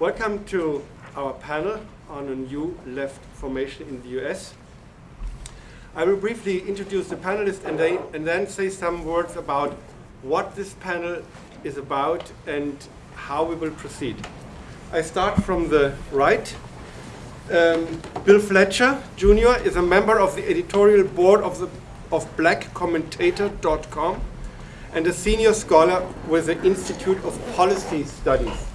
Welcome to our panel on a new left formation in the US. I will briefly introduce the panelists and, they, and then say some words about what this panel is about and how we will proceed. I start from the right. Um, Bill Fletcher Jr. is a member of the editorial board of, the, of blackcommentator.com and a senior scholar with the Institute of Policy Studies.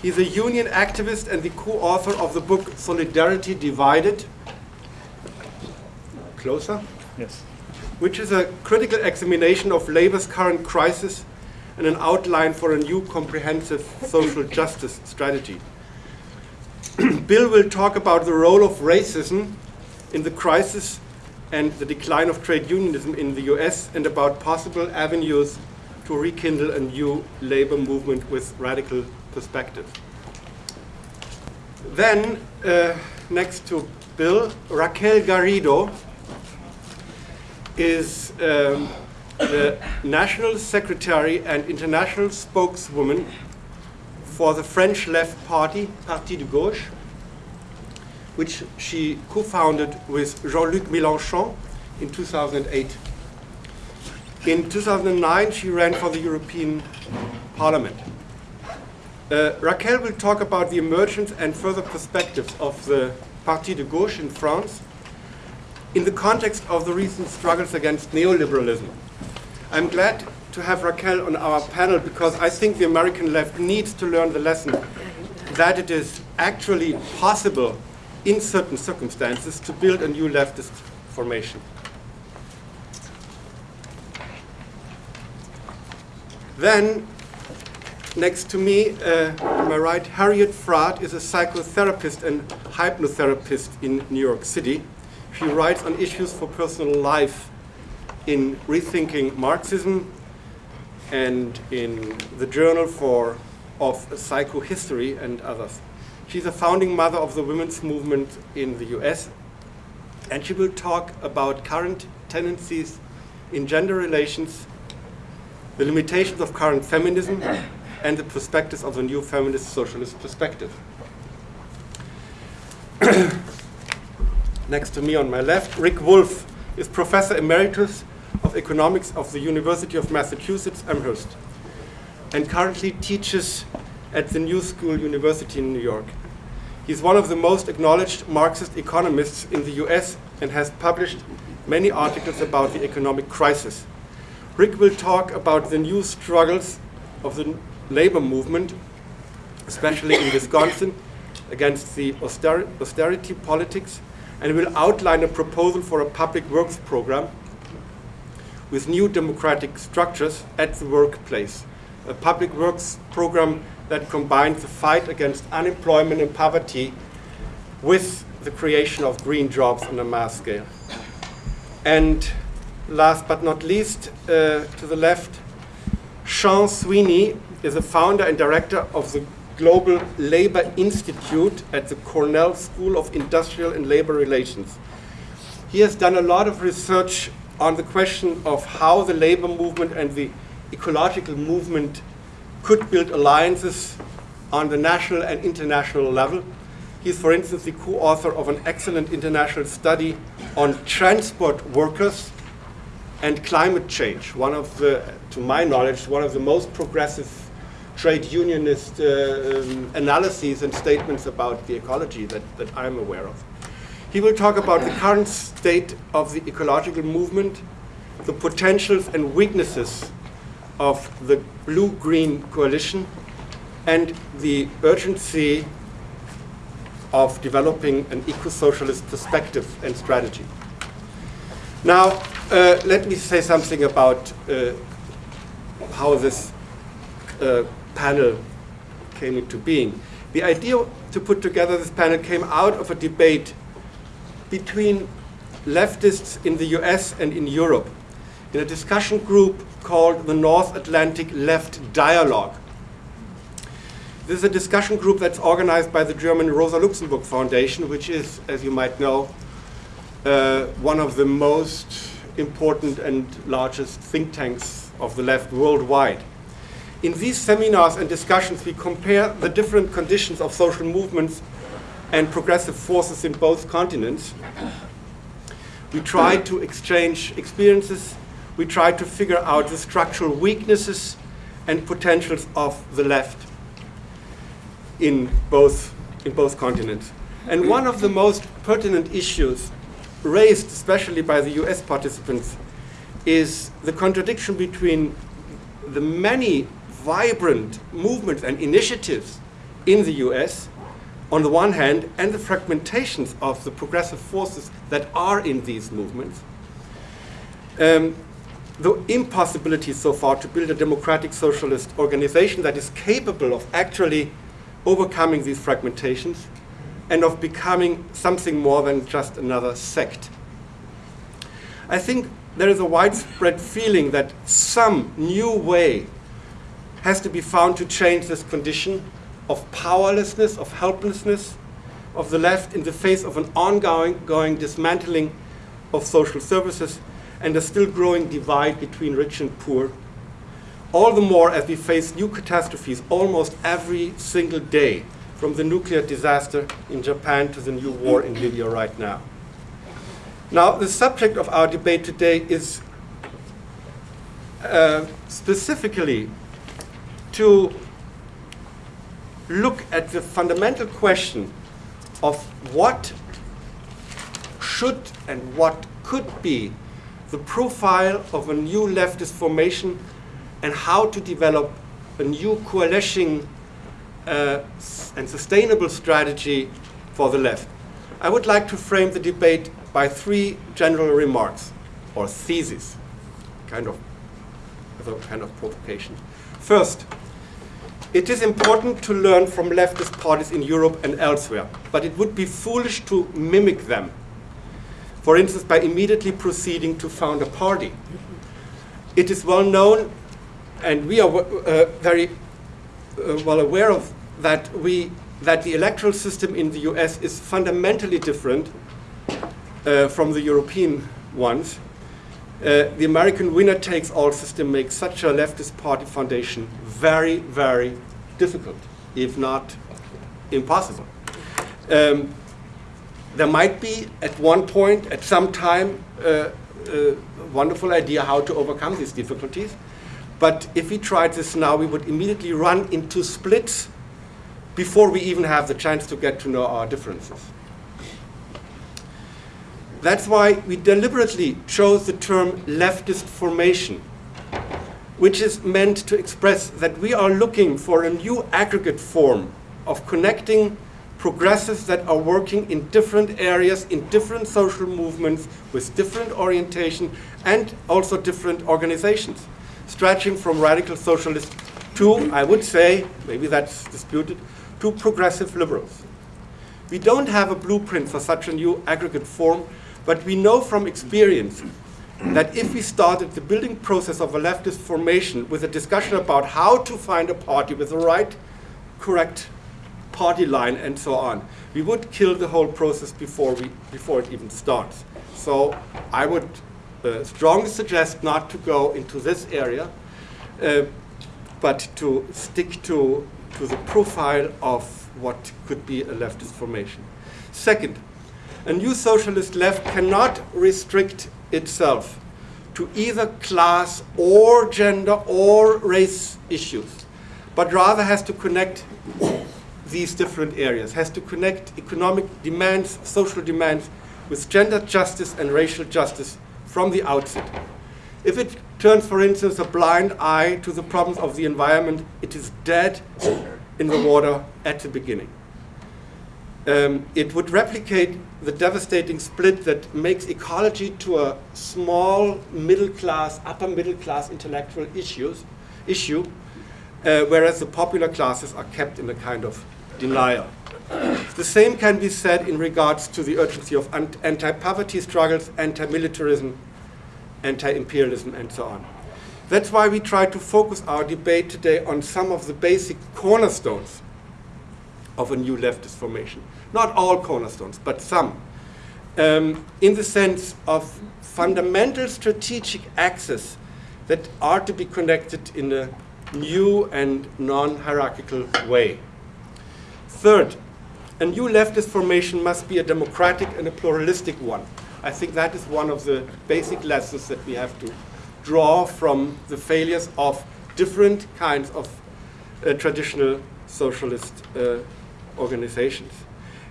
He's a union activist and the co-author of the book Solidarity Divided. Closer? Yes. Which is a critical examination of labor's current crisis and an outline for a new comprehensive social justice strategy. Bill will talk about the role of racism in the crisis and the decline of trade unionism in the US and about possible avenues to rekindle a new labor movement with radical perspective. Then, uh, next to Bill, Raquel Garrido is um, the National Secretary and International Spokeswoman for the French Left Party, Parti de Gauche, which she co-founded with Jean-Luc Mélenchon in 2008. In 2009, she ran for the European Parliament. Uh, Raquel will talk about the emergence and further perspectives of the Parti de Gauche in France in the context of the recent struggles against neoliberalism. I'm glad to have Raquel on our panel because I think the American left needs to learn the lesson that it is actually possible in certain circumstances to build a new leftist formation. Then Next to me, uh, on my right, Harriet Fraad is a psychotherapist and hypnotherapist in New York City. She writes on issues for personal life in Rethinking Marxism and in the Journal for, of Psychohistory and others. She's a founding mother of the women's movement in the US, and she will talk about current tendencies in gender relations, the limitations of current feminism, and the perspectives of the new feminist socialist perspective. Next to me on my left, Rick Wolff is Professor Emeritus of Economics of the University of Massachusetts Amherst and currently teaches at the New School University in New York. He's one of the most acknowledged Marxist economists in the US and has published many articles about the economic crisis. Rick will talk about the new struggles of the labor movement, especially in Wisconsin, against the auster austerity politics, and will outline a proposal for a public works program with new democratic structures at the workplace. A public works program that combines the fight against unemployment and poverty with the creation of green jobs on a mass scale. And last but not least, uh, to the left, Sean Sweeney is a founder and director of the Global Labor Institute at the Cornell School of Industrial and Labor Relations. He has done a lot of research on the question of how the labor movement and the ecological movement could build alliances on the national and international level. He's, for instance, the co-author of an excellent international study on transport workers and climate change, one of the, to my knowledge, one of the most progressive trade unionist uh, um, analyses and statements about the ecology that, that I'm aware of. He will talk about the current state of the ecological movement, the potentials and weaknesses of the blue-green coalition, and the urgency of developing an eco-socialist perspective and strategy. Now, uh, let me say something about uh, how this uh, panel came into being. The idea to put together this panel came out of a debate between leftists in the US and in Europe in a discussion group called the North Atlantic Left Dialogue. This is a discussion group that's organized by the German Rosa Luxemburg Foundation, which is, as you might know, uh, one of the most important and largest think tanks of the left worldwide. In these seminars and discussions, we compare the different conditions of social movements and progressive forces in both continents. We try to exchange experiences. We try to figure out the structural weaknesses and potentials of the left in both, in both continents. And one of the most pertinent issues raised, especially by the US participants, is the contradiction between the many vibrant movements and initiatives in the US on the one hand and the fragmentations of the progressive forces that are in these movements. Um, the impossibility so far to build a democratic socialist organization that is capable of actually overcoming these fragmentations and of becoming something more than just another sect. I think there is a widespread feeling that some new way has to be found to change this condition of powerlessness, of helplessness of the left in the face of an ongoing going dismantling of social services and a still growing divide between rich and poor. All the more as we face new catastrophes almost every single day, from the nuclear disaster in Japan to the new war in Libya right now. Now, the subject of our debate today is uh, specifically to look at the fundamental question of what should and what could be the profile of a new leftist formation and how to develop a new coalition uh, and sustainable strategy for the left. I would like to frame the debate by three general remarks or theses, kind of as a kind of provocation. First, it is important to learn from leftist parties in Europe and elsewhere, but it would be foolish to mimic them. For instance, by immediately proceeding to found a party. It is well known, and we are uh, very uh, well aware of that we that the electoral system in the US is fundamentally different uh, from the European ones. Uh, the American winner-takes-all system makes such a leftist party foundation very, very difficult, if not impossible. Um, there might be at one point, at some time, uh, a wonderful idea how to overcome these difficulties. But if we tried this now, we would immediately run into splits before we even have the chance to get to know our differences. That's why we deliberately chose the term leftist formation, which is meant to express that we are looking for a new aggregate form of connecting progressives that are working in different areas, in different social movements, with different orientation, and also different organizations, stretching from radical socialists to, I would say, maybe that's disputed, to progressive liberals. We don't have a blueprint for such a new aggregate form, but we know from experience that if we started the building process of a leftist formation with a discussion about how to find a party with the right, correct party line and so on, we would kill the whole process before, we, before it even starts. So I would uh, strongly suggest not to go into this area, uh, but to stick to, to the profile of what could be a leftist formation. Second, a new socialist left cannot restrict itself to either class or gender or race issues, but rather has to connect these different areas, has to connect economic demands, social demands, with gender justice and racial justice from the outset. If it turns, for instance, a blind eye to the problems of the environment, it is dead in the water at the beginning. Um, it would replicate the devastating split that makes ecology to a small middle class, upper middle class intellectual issues, issue, uh, whereas the popular classes are kept in a kind of denial. The same can be said in regards to the urgency of anti-poverty struggles, anti-militarism, anti-imperialism, and so on. That's why we try to focus our debate today on some of the basic cornerstones of a new leftist formation. Not all cornerstones, but some. Um, in the sense of fundamental strategic axes that are to be connected in a new and non-hierarchical way. Third, a new leftist formation must be a democratic and a pluralistic one. I think that is one of the basic lessons that we have to draw from the failures of different kinds of uh, traditional socialist uh, organizations.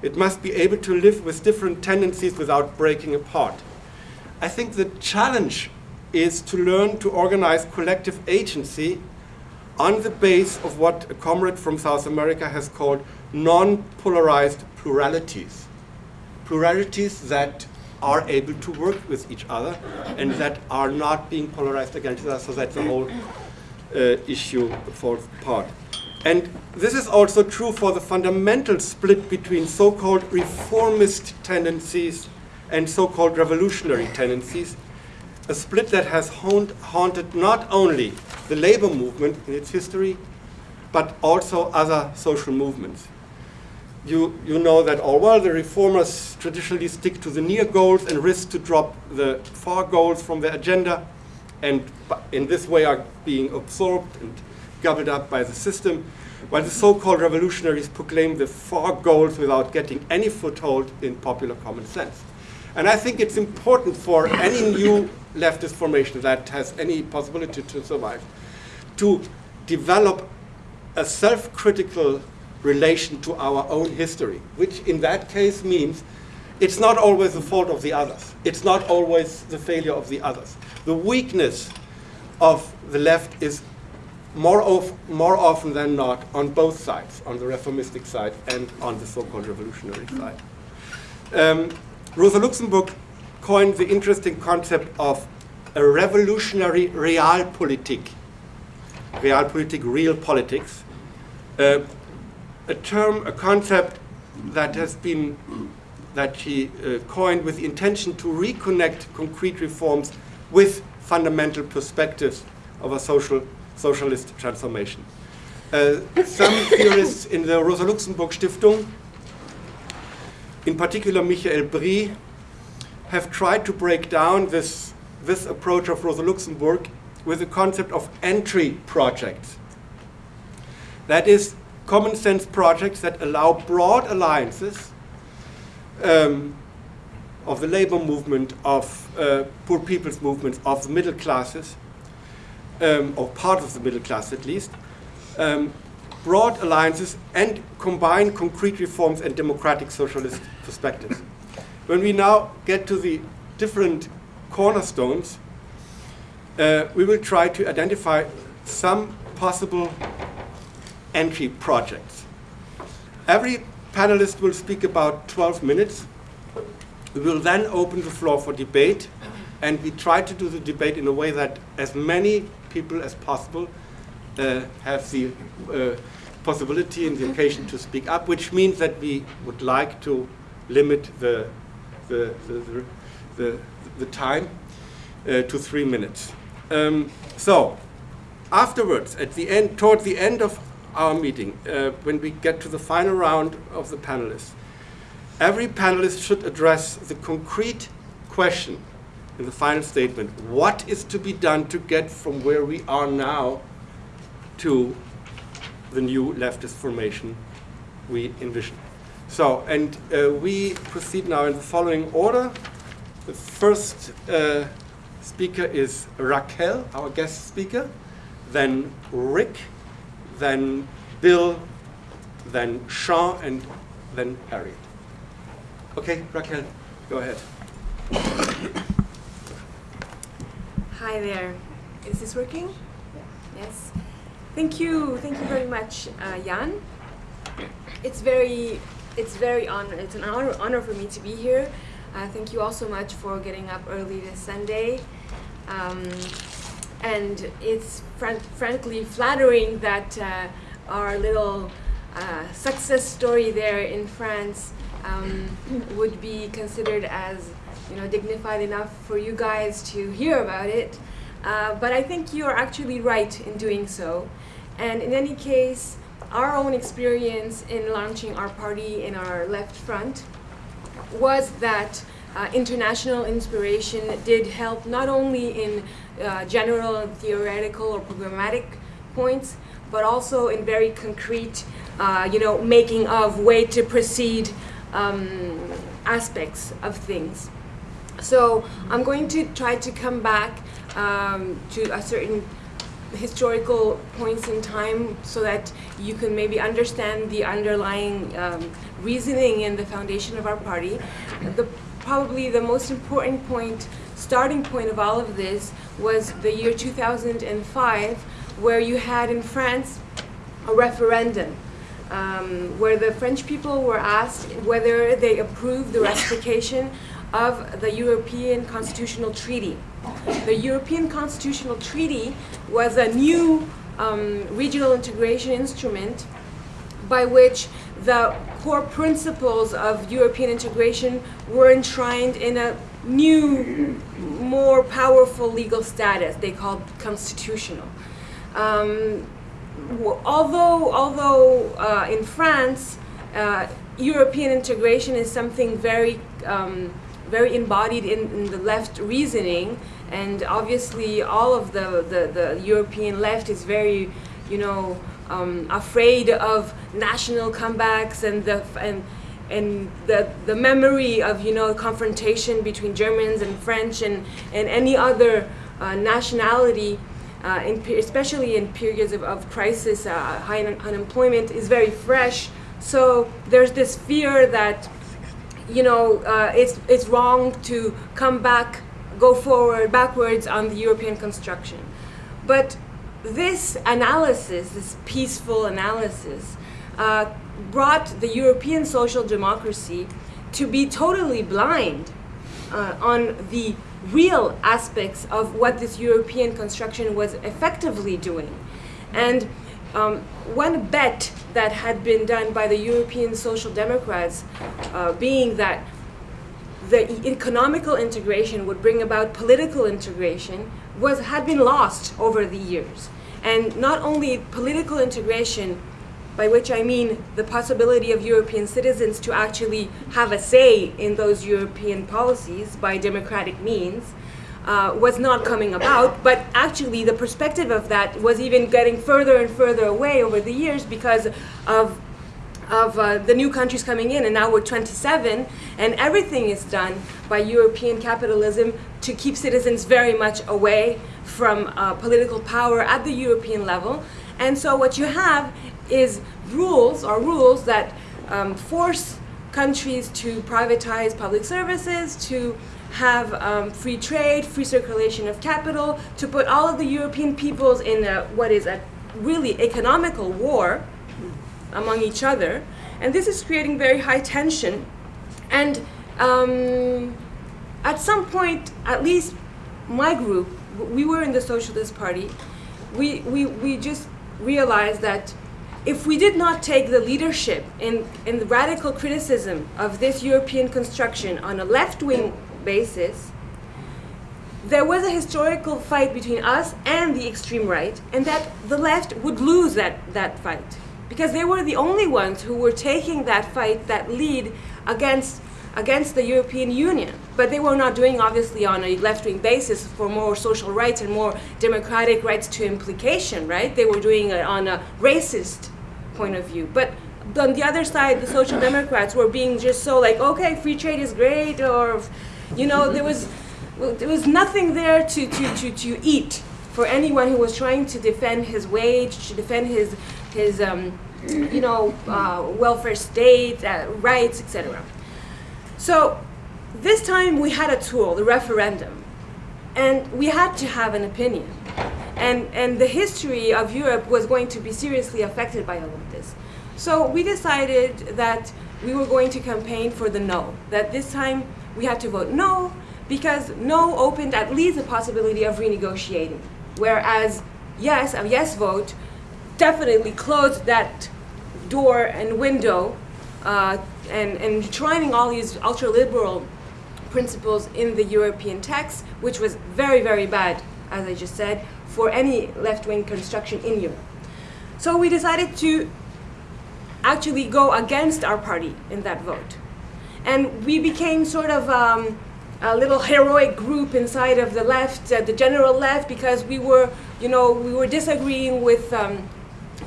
It must be able to live with different tendencies without breaking apart. I think the challenge is to learn to organize collective agency on the base of what a comrade from South America has called non-polarized pluralities. Pluralities that are able to work with each other and that are not being polarized against each other so that the whole uh, issue falls apart. And this is also true for the fundamental split between so-called reformist tendencies and so-called revolutionary tendencies, a split that has haunted not only the labor movement in its history, but also other social movements. You, you know that all well the reformers traditionally stick to the near goals and risk to drop the far goals from their agenda and in this way are being absorbed and gobbled up by the system, while the so-called revolutionaries proclaim the far goals without getting any foothold in popular common sense. And I think it's important for any new leftist formation that has any possibility to survive to develop a self-critical relation to our own history, which in that case means it's not always the fault of the others. It's not always the failure of the others. The weakness of the left is more, of, more often than not on both sides, on the reformistic side and on the so-called revolutionary side. Um, Rosa Luxemburg coined the interesting concept of a revolutionary realpolitik, realpolitik, real politics, uh, a term, a concept that has been, that she uh, coined with the intention to reconnect concrete reforms with fundamental perspectives of a social socialist transformation. Uh, some theorists in the Rosa Luxemburg Stiftung, in particular Michael Brie, have tried to break down this, this approach of Rosa Luxemburg with the concept of entry projects. That is, common sense projects that allow broad alliances um, of the labor movement, of uh, poor people's movements, of the middle classes, um, or part of the middle class at least, um, broad alliances and combine concrete reforms and democratic socialist perspectives. When we now get to the different cornerstones, uh, we will try to identify some possible entry projects. Every panelist will speak about 12 minutes. We will then open the floor for debate, and we try to do the debate in a way that as many people as possible uh, have the uh, possibility and the occasion to speak up, which means that we would like to limit the, the, the, the, the time uh, to three minutes. Um, so, afterwards, at the end, toward the end of our meeting, uh, when we get to the final round of the panelists, every panelist should address the concrete question in the final statement, what is to be done to get from where we are now to the new leftist formation we envision. So, and uh, we proceed now in the following order. The first uh, speaker is Raquel, our guest speaker, then Rick, then Bill, then Sean, and then Harriet. Okay, Raquel, go ahead. Hi there. Is this working? Yes. Thank you. Thank you very much, uh, Jan. It's very, it's very honor. It's an honor, honor for me to be here. Uh, thank you all so much for getting up early this Sunday. Um, and it's fran frankly flattering that uh, our little uh, success story there in France um, would be considered as you know, dignified enough for you guys to hear about it. Uh, but I think you are actually right in doing so. And in any case, our own experience in launching our party in our left front was that uh, international inspiration did help not only in uh, general theoretical or programmatic points, but also in very concrete, uh, you know, making of way to proceed um, aspects of things. So I'm going to try to come back um, to a certain historical points in time so that you can maybe understand the underlying um, reasoning in the foundation of our party. The, probably the most important point, starting point of all of this was the year 2005 where you had in France a referendum um, where the French people were asked whether they approved the ratification of the European Constitutional Treaty. The European Constitutional Treaty was a new um, regional integration instrument by which the core principles of European integration were enshrined in a new, more powerful legal status they called constitutional. Um, although although uh, in France, uh, European integration is something very um, very embodied in, in, the left reasoning, and obviously all of the, the, the European left is very, you know, um, afraid of national comebacks and the and and the the memory of you know confrontation between Germans and French and and any other uh, nationality. Uh, in, especially in periods of, of crisis, uh, high un unemployment is very fresh. So there's this fear that you know, uh, it's, it's wrong to come back, go forward, backwards on the European construction. But this analysis, this peaceful analysis, uh, brought the European social democracy to be totally blind uh, on the real aspects of what this European construction was effectively doing. And um, one bet that had been done by the European Social Democrats uh, being that the economical integration would bring about political integration was had been lost over the years. And not only political integration, by which I mean the possibility of European citizens to actually have a say in those European policies by democratic means, uh, was not coming about, but actually the perspective of that was even getting further and further away over the years because of of uh, the new countries coming in, and now we're 27, and everything is done by European capitalism to keep citizens very much away from uh, political power at the European level. And so what you have is rules, or rules that um, force countries to privatize public services, to have um, free trade, free circulation of capital, to put all of the European peoples in a, what is a really economical war among each other. And this is creating very high tension. And um, at some point, at least my group, we were in the Socialist Party, we, we, we just realized that if we did not take the leadership in, in the radical criticism of this European construction on a left-wing basis, there was a historical fight between us and the extreme right, and that the left would lose that, that fight. Because they were the only ones who were taking that fight, that lead, against, against the European Union. But they were not doing, obviously, on a left-wing basis for more social rights and more democratic rights to implication, right? They were doing it on a racist point of view. But on the other side, the Social Democrats were being just so like, okay, free trade is great, or you know, there was, there was nothing there to, to, to, to eat for anyone who was trying to defend his wage, to defend his, his um, you know, uh, welfare state, uh, rights, etc. So this time we had a tool, the referendum, and we had to have an opinion. And, and the history of Europe was going to be seriously affected by all of this. So we decided that we were going to campaign for the no, that this time we had to vote no because no opened at least the possibility of renegotiating. Whereas yes, a yes vote definitely closed that door and window uh, and, and enshrining all these ultra-liberal principles in the European text, which was very, very bad, as I just said, for any left-wing construction in Europe. So we decided to actually go against our party in that vote. And we became sort of um, a little heroic group inside of the left, uh, the general left, because we were, you know, we were disagreeing with, um,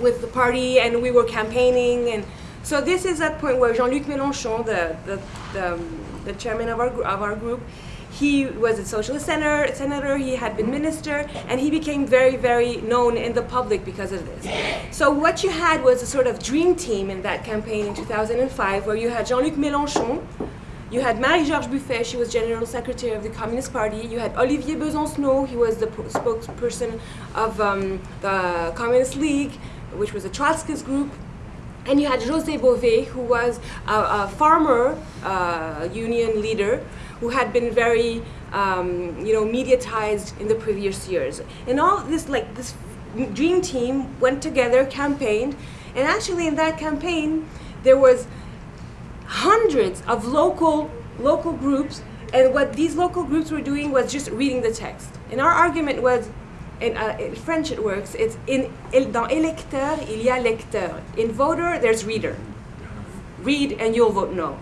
with the party and we were campaigning. And so this is that point where Jean-Luc Mélenchon, the, the, the, um, the chairman of our, of our group, he was a socialist senator, senator, he had been minister, and he became very, very known in the public because of this. So what you had was a sort of dream team in that campaign in 2005, where you had Jean-Luc Mélenchon, you had Marie-George Buffet, she was General Secretary of the Communist Party. You had Olivier Besancenot, he was the spokesperson of um, the Communist League, which was a Trotskyist group. And you had José Bové, who was a, a farmer uh, union leader who had been very, um, you know, mediatized in the previous years. And all this, like, this dream team went together, campaigned, and actually in that campaign, there was hundreds of local local groups. And what these local groups were doing was just reading the text. And our argument was in, uh, in French it works it's in dans électeur il y a lecteur. In voter there's reader. Read and you'll vote no.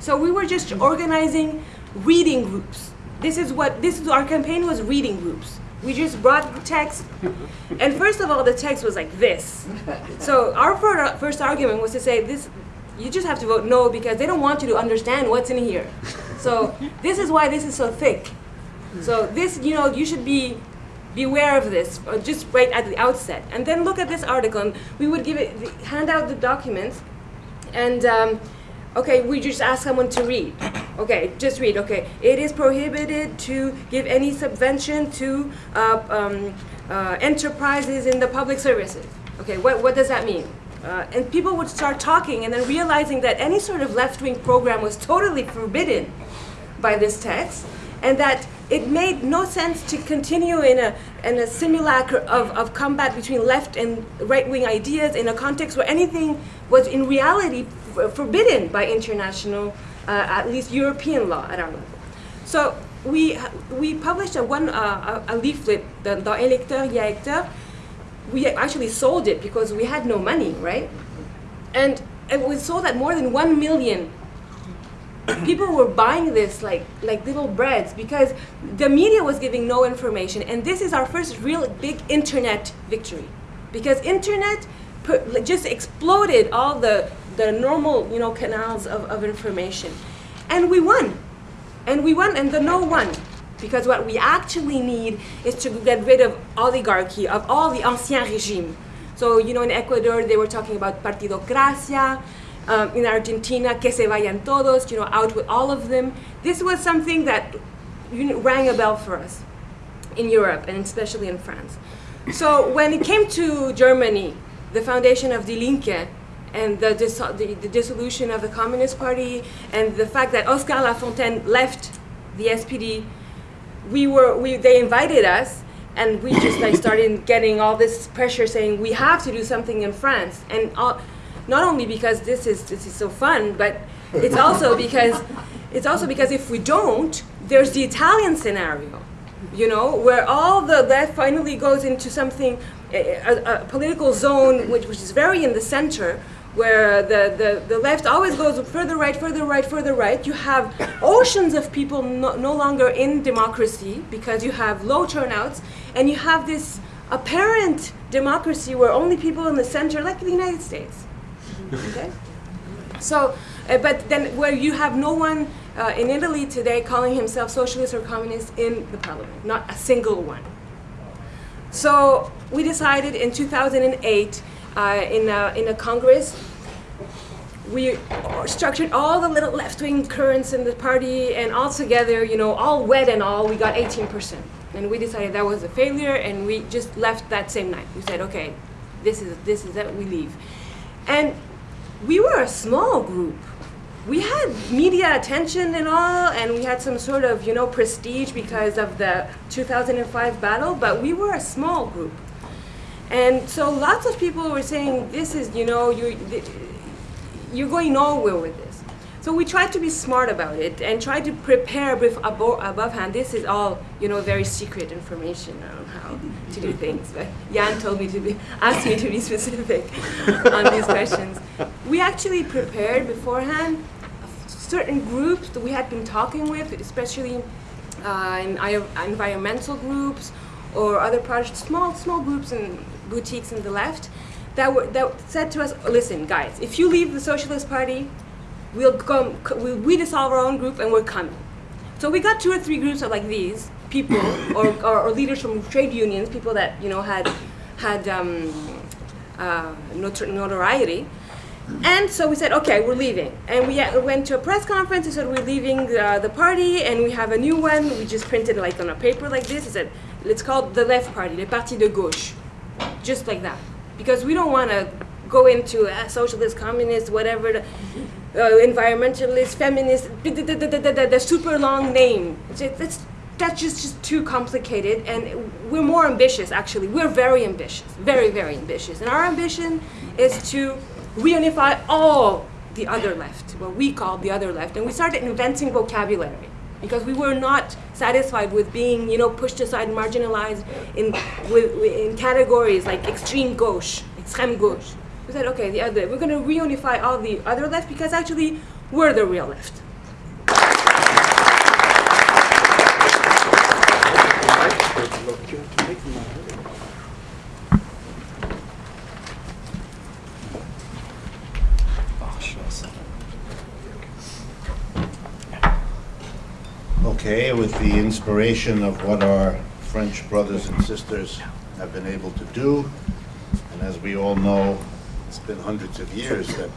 So we were just organizing reading groups this is what this is our campaign was reading groups we just brought text and first of all the text was like this so our first argument was to say this you just have to vote no because they don't want you to understand what's in here. So this is why this is so thick. So this, you know, you should be beware of this, uh, just right at the outset. And then look at this article, and we would give it, hand out the documents, and um, okay, we just ask someone to read. Okay, just read. Okay, it is prohibited to give any subvention to uh, um, uh, enterprises in the public services. Okay, what, what does that mean? Uh, and people would start talking and then realizing that any sort of left-wing program was totally forbidden by this text and that it made no sense to continue in a, in a simulacre of, of combat between left and right-wing ideas in a context where anything was in reality forbidden by international, at least European law at our level. So we, we published a, one, uh, a, a leaflet, the, the Électeur, we actually sold it because we had no money, right? And it was sold at more than one million. People were buying this like like little breads because the media was giving no information, and this is our first real big internet victory, because internet just exploded all the the normal you know canals of, of information, and we won, and we won, and the no won. Because what we actually need is to get rid of oligarchy, of all the ancien regime. So, you know, in Ecuador, they were talking about partidocracia. Um, in Argentina, que se vayan todos, you know, out with all of them. This was something that you know, rang a bell for us in Europe, and especially in France. So when it came to Germany, the foundation of Die Linke, and the, dis the, the, dissolution of the Communist Party, and the fact that Oskar Lafontaine left the SPD we were we they invited us and we just like started getting all this pressure saying we have to do something in France. And all, not only because this is this is so fun but it's also because it's also because if we don't there's the Italian scenario you know where all the left finally goes into something a, a, a political zone which, which is very in the center where the, the, the left always goes further right, further right, further right. You have oceans of people no, no longer in democracy because you have low turnouts, and you have this apparent democracy where only people in the center, like the United States. Okay? So, uh, but then where you have no one uh, in Italy today calling himself socialist or communist in the parliament, not a single one. So we decided in 2008 uh, Uh, in, a, in a Congress we structured all the little left-wing currents in the party and all together, you know, all wet and all, we got 18%. And we decided that was a failure and we just left that same night. We said, okay, this is, this is it, we leave. And we were a small group. We had media attention and all, and we had some sort of, you know, prestige because of the 2005 battle, but we were a small group. And so lots of people were saying, this is, you know, you you're going nowhere with this. So we tried to be smart about it and try to prepare above, above hand. This is all, you know, very secret information on how to do things. But Jan told me to be, asked me to be specific on these questions. We actually prepared beforehand certain groups that we had been talking with, especially uh, in environmental groups or other projects, small small groups and boutiques in the left, that were that said to us, listen, guys, if you leave the Socialist Party, we'll come, we'll, we dissolve our own group and we're coming. So we got two or three groups of like these people or, or, or leaders from trade unions, people that you know had had um, uh, notoriety. And so we said, okay, we're leaving. And we uh, went to a press conference and said, we're leaving uh, the party and we have a new one. We just printed like on a paper like this. It said, it's called the left party, le Parti de Gauche. Just like that. Because we don't want to go into uh, socialist, communist, whatever, the, uh, environmentalist, feminist, the, super long name. It's, that's just, just too complicated and we're more ambitious actually. We're very ambitious, very, very ambitious. And our ambition is to reunify all the other left, what we call the other left. And we started inventing vocabulary because we were not satisfied with being, you know, pushed aside, marginalized in, with, in categories like extreme gauche, extreme gauche. We said, okay, the other, we're going to reunify all the other left because actually we're the real left. Okay, with the inspiration of what our French brothers and sisters have been able to do, and as we all know, it's been hundreds of years that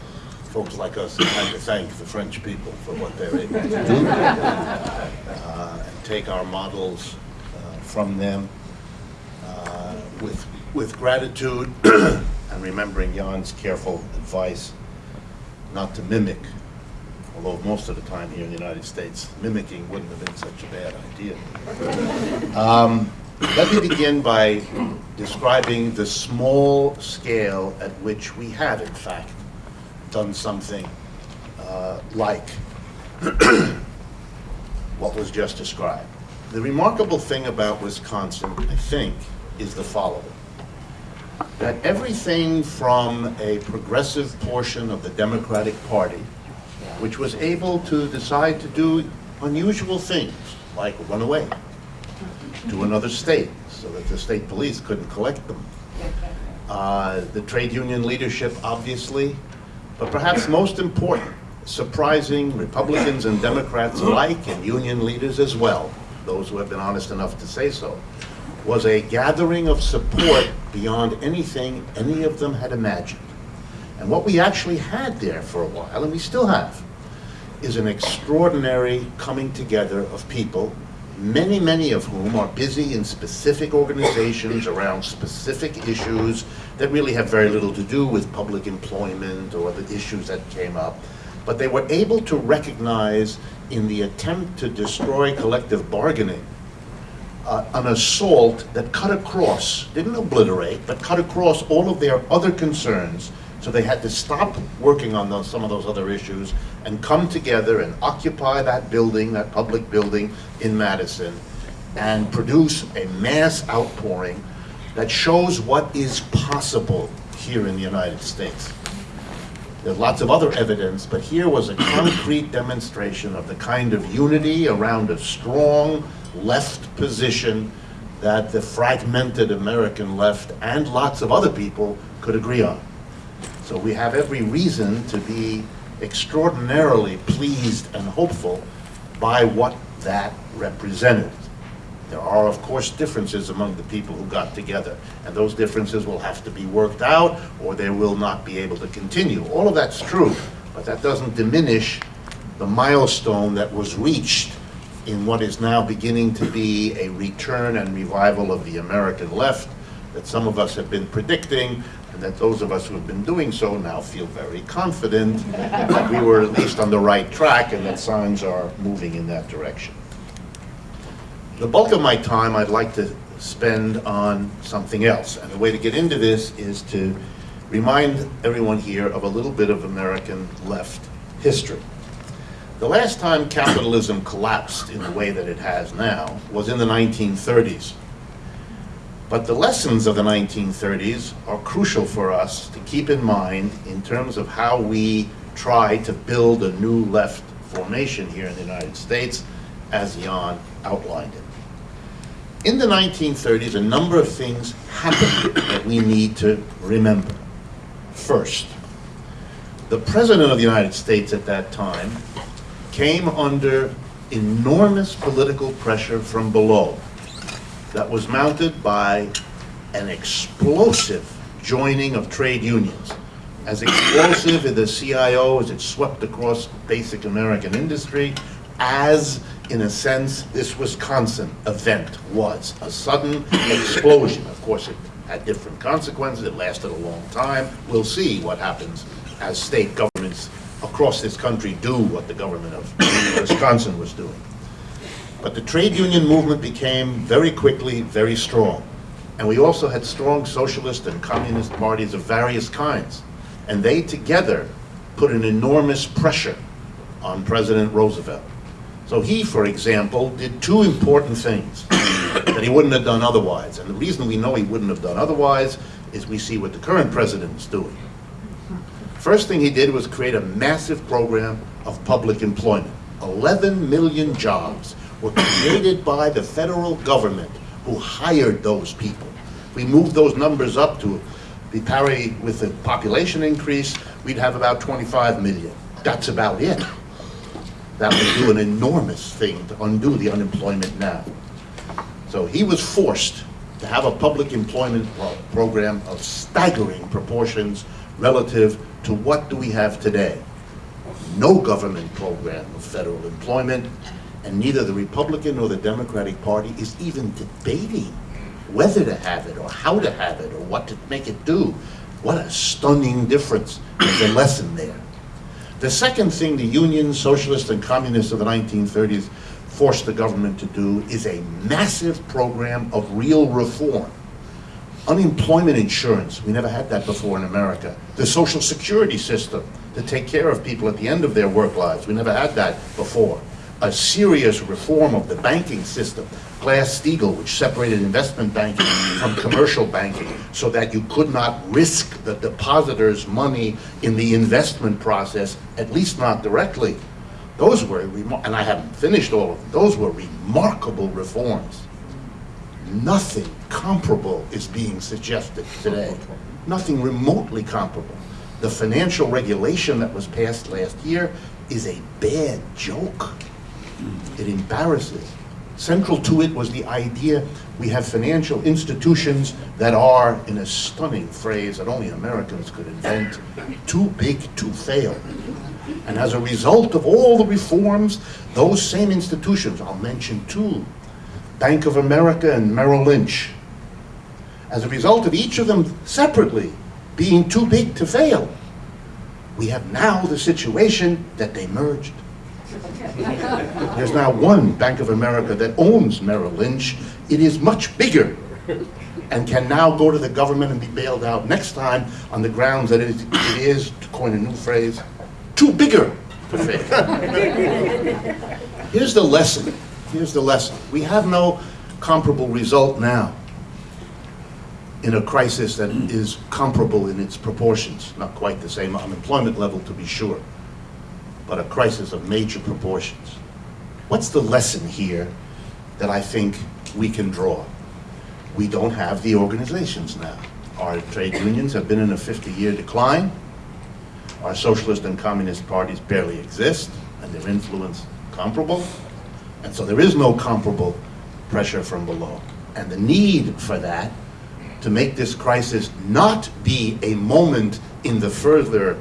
folks like us have had to thank the French people for what they're able to do, uh, and take our models uh, from them uh, with, with gratitude and remembering Jan's careful advice not to mimic although most of the time here in the United States, mimicking wouldn't have been such a bad idea. Um, let me begin by describing the small scale at which we have, in fact, done something uh, like what was just described. The remarkable thing about Wisconsin, I think, is the following. That everything from a progressive portion of the Democratic Party which was able to decide to do unusual things, like run away to another state so that the state police couldn't collect them. Uh, the trade union leadership, obviously, but perhaps most important, surprising Republicans and Democrats alike, and union leaders as well, those who have been honest enough to say so, was a gathering of support beyond anything any of them had imagined. And what we actually had there for a while, and we still have, is an extraordinary coming together of people, many, many of whom are busy in specific organizations around specific issues that really have very little to do with public employment or the issues that came up. But they were able to recognize in the attempt to destroy collective bargaining uh, an assault that cut across, didn't obliterate, but cut across all of their other concerns so they had to stop working on those, some of those other issues and come together and occupy that building, that public building in Madison, and produce a mass outpouring that shows what is possible here in the United States. There's lots of other evidence, but here was a concrete demonstration of the kind of unity around a strong left position that the fragmented American left and lots of other people could agree on. So we have every reason to be extraordinarily pleased and hopeful by what that represented. There are, of course, differences among the people who got together, and those differences will have to be worked out, or they will not be able to continue. All of that's true, but that doesn't diminish the milestone that was reached in what is now beginning to be a return and revival of the American left that some of us have been predicting, and that those of us who have been doing so now feel very confident that we were at least on the right track and that signs are moving in that direction. The bulk of my time I'd like to spend on something else, and the way to get into this is to remind everyone here of a little bit of American left history. The last time capitalism collapsed in the way that it has now was in the 1930s. But the lessons of the 1930s are crucial for us to keep in mind in terms of how we try to build a new left formation here in the United States, as Jan outlined it. In the 1930s, a number of things happened that we need to remember. First, the President of the United States at that time came under enormous political pressure from below that was mounted by an explosive joining of trade unions. As explosive in the CIO as it swept across basic American industry, as, in a sense, this Wisconsin event was. A sudden explosion. Of course, it had different consequences. It lasted a long time. We'll see what happens as state governments across this country do what the government of Wisconsin was doing. But the trade union movement became very quickly very strong. And we also had strong socialist and communist parties of various kinds. And they together put an enormous pressure on President Roosevelt. So he, for example, did two important things that he wouldn't have done otherwise. And the reason we know he wouldn't have done otherwise is we see what the current president is doing. First thing he did was create a massive program of public employment. 11 million jobs were created by the federal government who hired those people. We moved those numbers up to be parity with the population increase, we'd have about 25 million. That's about it. That would do an enormous thing to undo the unemployment now. So he was forced to have a public employment pro program of staggering proportions relative to what do we have today. No government program of federal employment, and neither the Republican nor the Democratic Party is even debating whether to have it or how to have it or what to make it do. What a stunning difference. There's a lesson there. The second thing the unions, socialists, and communists of the 1930s forced the government to do is a massive program of real reform. Unemployment insurance, we never had that before in America. The social security system to take care of people at the end of their work lives, we never had that before a serious reform of the banking system, Glass-Steagall, which separated investment banking from commercial banking so that you could not risk the depositor's money in the investment process, at least not directly. Those were, and I haven't finished all of them, those were remarkable reforms. Nothing comparable is being suggested today. Nothing remotely comparable. The financial regulation that was passed last year is a bad joke. It embarrasses. Central to it was the idea we have financial institutions that are, in a stunning phrase that only Americans could invent, too big to fail. And as a result of all the reforms, those same institutions, I'll mention two, Bank of America and Merrill Lynch, as a result of each of them separately being too big to fail, we have now the situation that they merged. There's now one Bank of America that owns Merrill Lynch. It is much bigger and can now go to the government and be bailed out next time on the grounds that it is, it is to coin a new phrase, too bigger to fail. Here's the lesson. Here's the lesson. We have no comparable result now in a crisis that is comparable in its proportions, not quite the same unemployment level to be sure but a crisis of major proportions. What's the lesson here that I think we can draw? We don't have the organizations now. Our trade unions have been in a 50-year decline. Our socialist and communist parties barely exist, and their influence comparable. And so there is no comparable pressure from below. And the need for that to make this crisis not be a moment in the further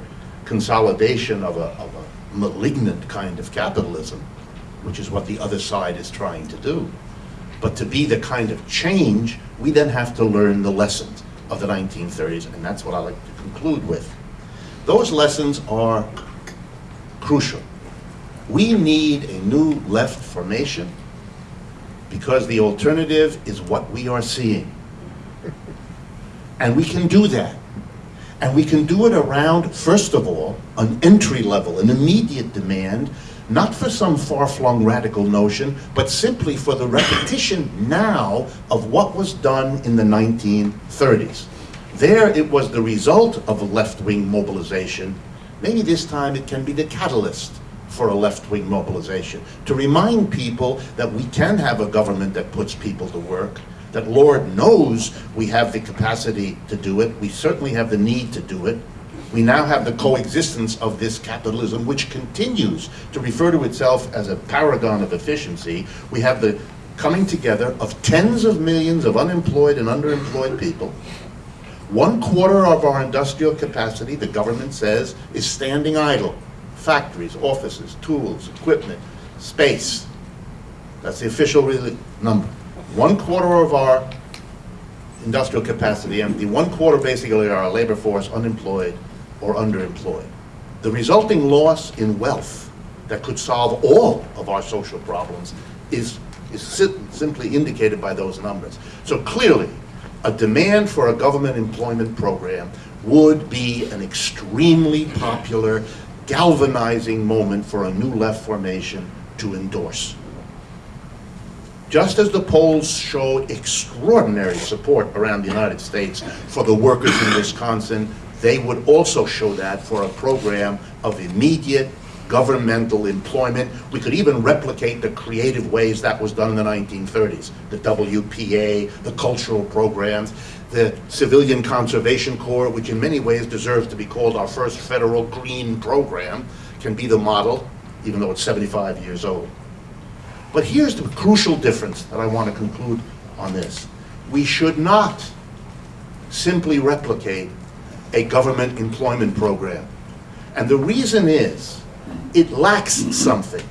consolidation of a, of a malignant kind of capitalism, which is what the other side is trying to do. But to be the kind of change, we then have to learn the lessons of the 1930s, and that's what I like to conclude with. Those lessons are crucial. We need a new left formation because the alternative is what we are seeing. And we can do that and we can do it around, first of all, an entry level, an immediate demand, not for some far-flung radical notion, but simply for the repetition now of what was done in the 1930s. There it was the result of a left-wing mobilization. Maybe this time it can be the catalyst for a left-wing mobilization, to remind people that we can have a government that puts people to work, that Lord knows we have the capacity to do it, we certainly have the need to do it. We now have the coexistence of this capitalism, which continues to refer to itself as a paragon of efficiency. We have the coming together of tens of millions of unemployed and underemployed people. One quarter of our industrial capacity, the government says, is standing idle. Factories, offices, tools, equipment, space. That's the official really number. One quarter of our industrial capacity empty, one quarter basically our labor force unemployed or underemployed. The resulting loss in wealth that could solve all of our social problems is, is si- simply indicated by those numbers. So clearly, a demand for a government employment program would be an extremely popular, galvanizing moment for a new left formation to endorse. Just as the polls showed extraordinary support around the United States for the workers in Wisconsin, they would also show that for a program of immediate governmental employment. We could even replicate the creative ways that was done in the 1930s. The WPA, the cultural programs, the Civilian Conservation Corps, which in many ways deserves to be called our first federal green program, can be the model, even though it's 75 years old. But here's the crucial difference that I want to conclude on this. We should not simply replicate a government employment program. And the reason is, it lacks something.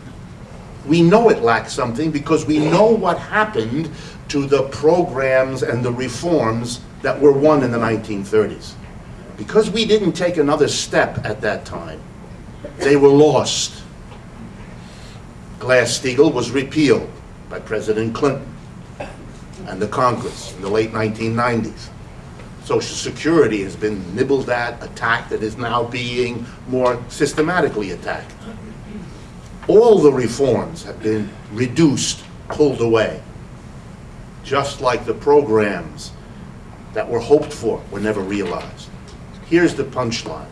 We know it lacks something because we know what happened to the programs and the reforms that were won in the 1930s. Because we didn't take another step at that time, they were lost. Glass-Steagall was repealed by President Clinton and the Congress in the late 1990s. Social Security has been nibbled at, attacked, and is now being more systematically attacked. All the reforms have been reduced, pulled away, just like the programs that were hoped for were never realized. Here's the punchline.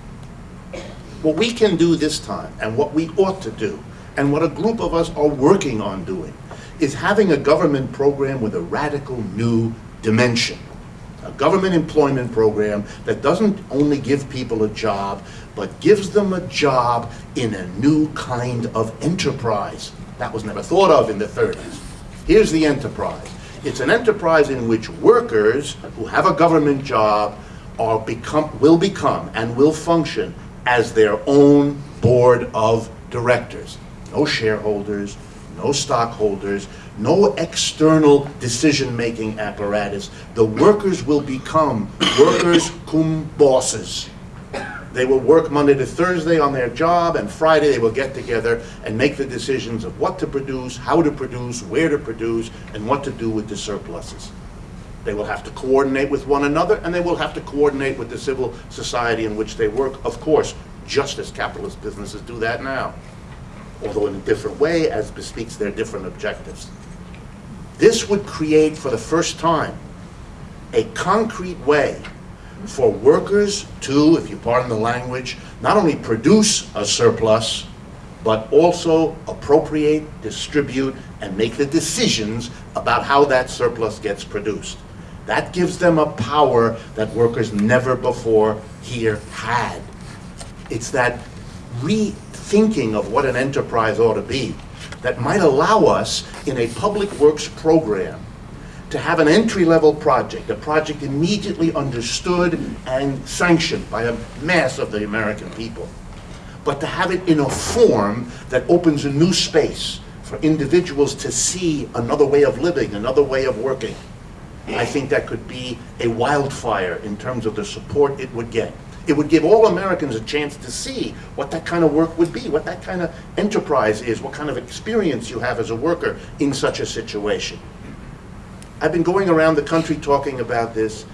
What we can do this time, and what we ought to do, and what a group of us are working on doing, is having a government program with a radical new dimension. A government employment program that doesn't only give people a job, but gives them a job in a new kind of enterprise. That was never thought of in the 30s. Here's the enterprise. It's an enterprise in which workers who have a government job are become, will become and will function as their own board of directors. No shareholders, no stockholders, no external decision-making apparatus. The workers will become workers cum bosses. They will work Monday to Thursday on their job, and Friday they will get together and make the decisions of what to produce, how to produce, where to produce, and what to do with the surpluses. They will have to coordinate with one another, and they will have to coordinate with the civil society in which they work, of course, just as capitalist businesses do that now, although in a different way as bespeaks their different objectives. This would create, for the first time, a concrete way for workers to, if you pardon the language, not only produce a surplus, but also appropriate, distribute, and make the decisions about how that surplus gets produced. That gives them a power that workers never before here had. It's that rethinking of what an enterprise ought to be that might allow us in a public works program to have an entry-level project, a project immediately understood and sanctioned by a mass of the American people, but to have it in a form that opens a new space for individuals to see another way of living, another way of working. I think that could be a wildfire in terms of the support it would get. It would give all Americans a chance to see what that kind of work would be, what that kind of enterprise is, what kind of experience you have as a worker in such a situation. I've been going around the country talking about this.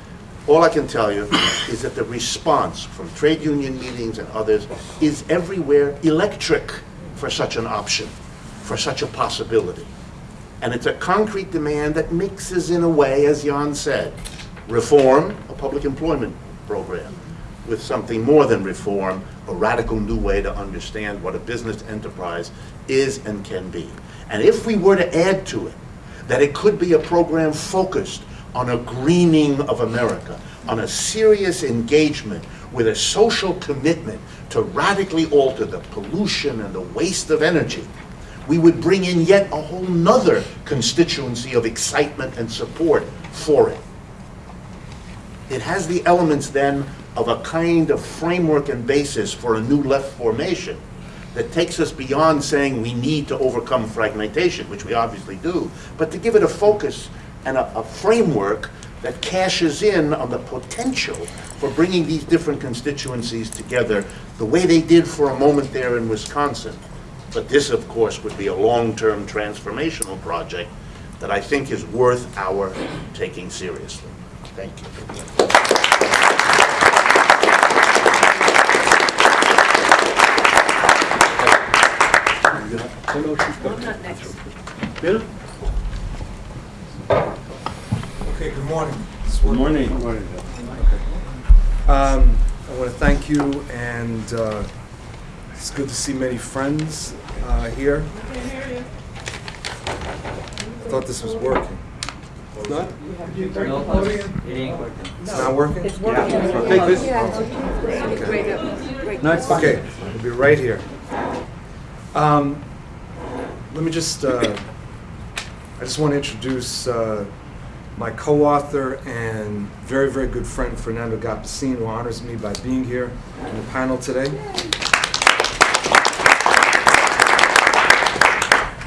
All I can tell you is that the response from trade union meetings and others is everywhere electric for such an option, for such a possibility. And it's a concrete demand that mixes in a way, as Jan said, reform, a public employment program, with something more than reform, a radical new way to understand what a business enterprise is and can be. And if we were to add to it that it could be a program focused on a greening of America, on a serious engagement with a social commitment to radically alter the pollution and the waste of energy, we would bring in yet a whole nother constituency of excitement and support for it. It has the elements then of a kind of framework and basis for a new left formation that takes us beyond saying we need to overcome fragmentation, which we obviously do, but to give it a focus and a, a framework that cashes in on the potential for bringing these different constituencies together the way they did for a moment there in Wisconsin. But this, of course, would be a long-term transformational project that I think is worth our taking seriously. Thank you. Not next. Bill? Okay, good morning. Good morning. Good morning. Um, I want to thank you, and uh, it's good to see many friends uh, here. I thought this was working. It's not? working? It's not working? It's working. Take this. Yeah. Great, uh. No, it's fine. Okay, I'll be right here. Um, Let me just, uh, I just want to introduce uh, my co-author and very, very good friend, Fernando Gapasin, who honors me by being here in the panel today.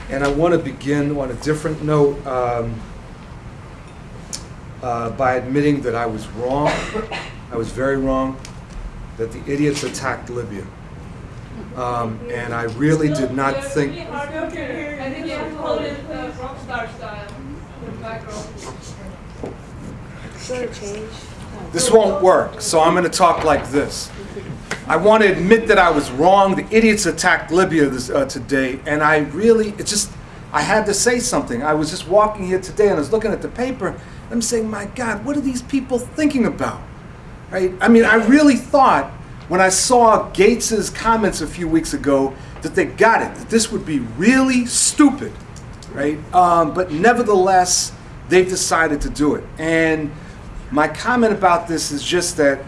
And I want to begin on a different note um, uh, by admitting that I was wrong. I was very wrong, that the idiots attacked Libya. Um, And I really did not think, this won't work, so I'm going to talk like this. I want to admit that I was wrong. The idiots attacked Libya this, uh, today, and I really, it just, I had to say something. I was just walking here today and I was looking at the paper. And I'm saying, my God, what are these people thinking about? Right? I mean, I really thought when I saw Gates's comments a few weeks ago that they got it, that this would be really stupid, right? Um, but nevertheless, they've decided to do it. And my comment about this is just that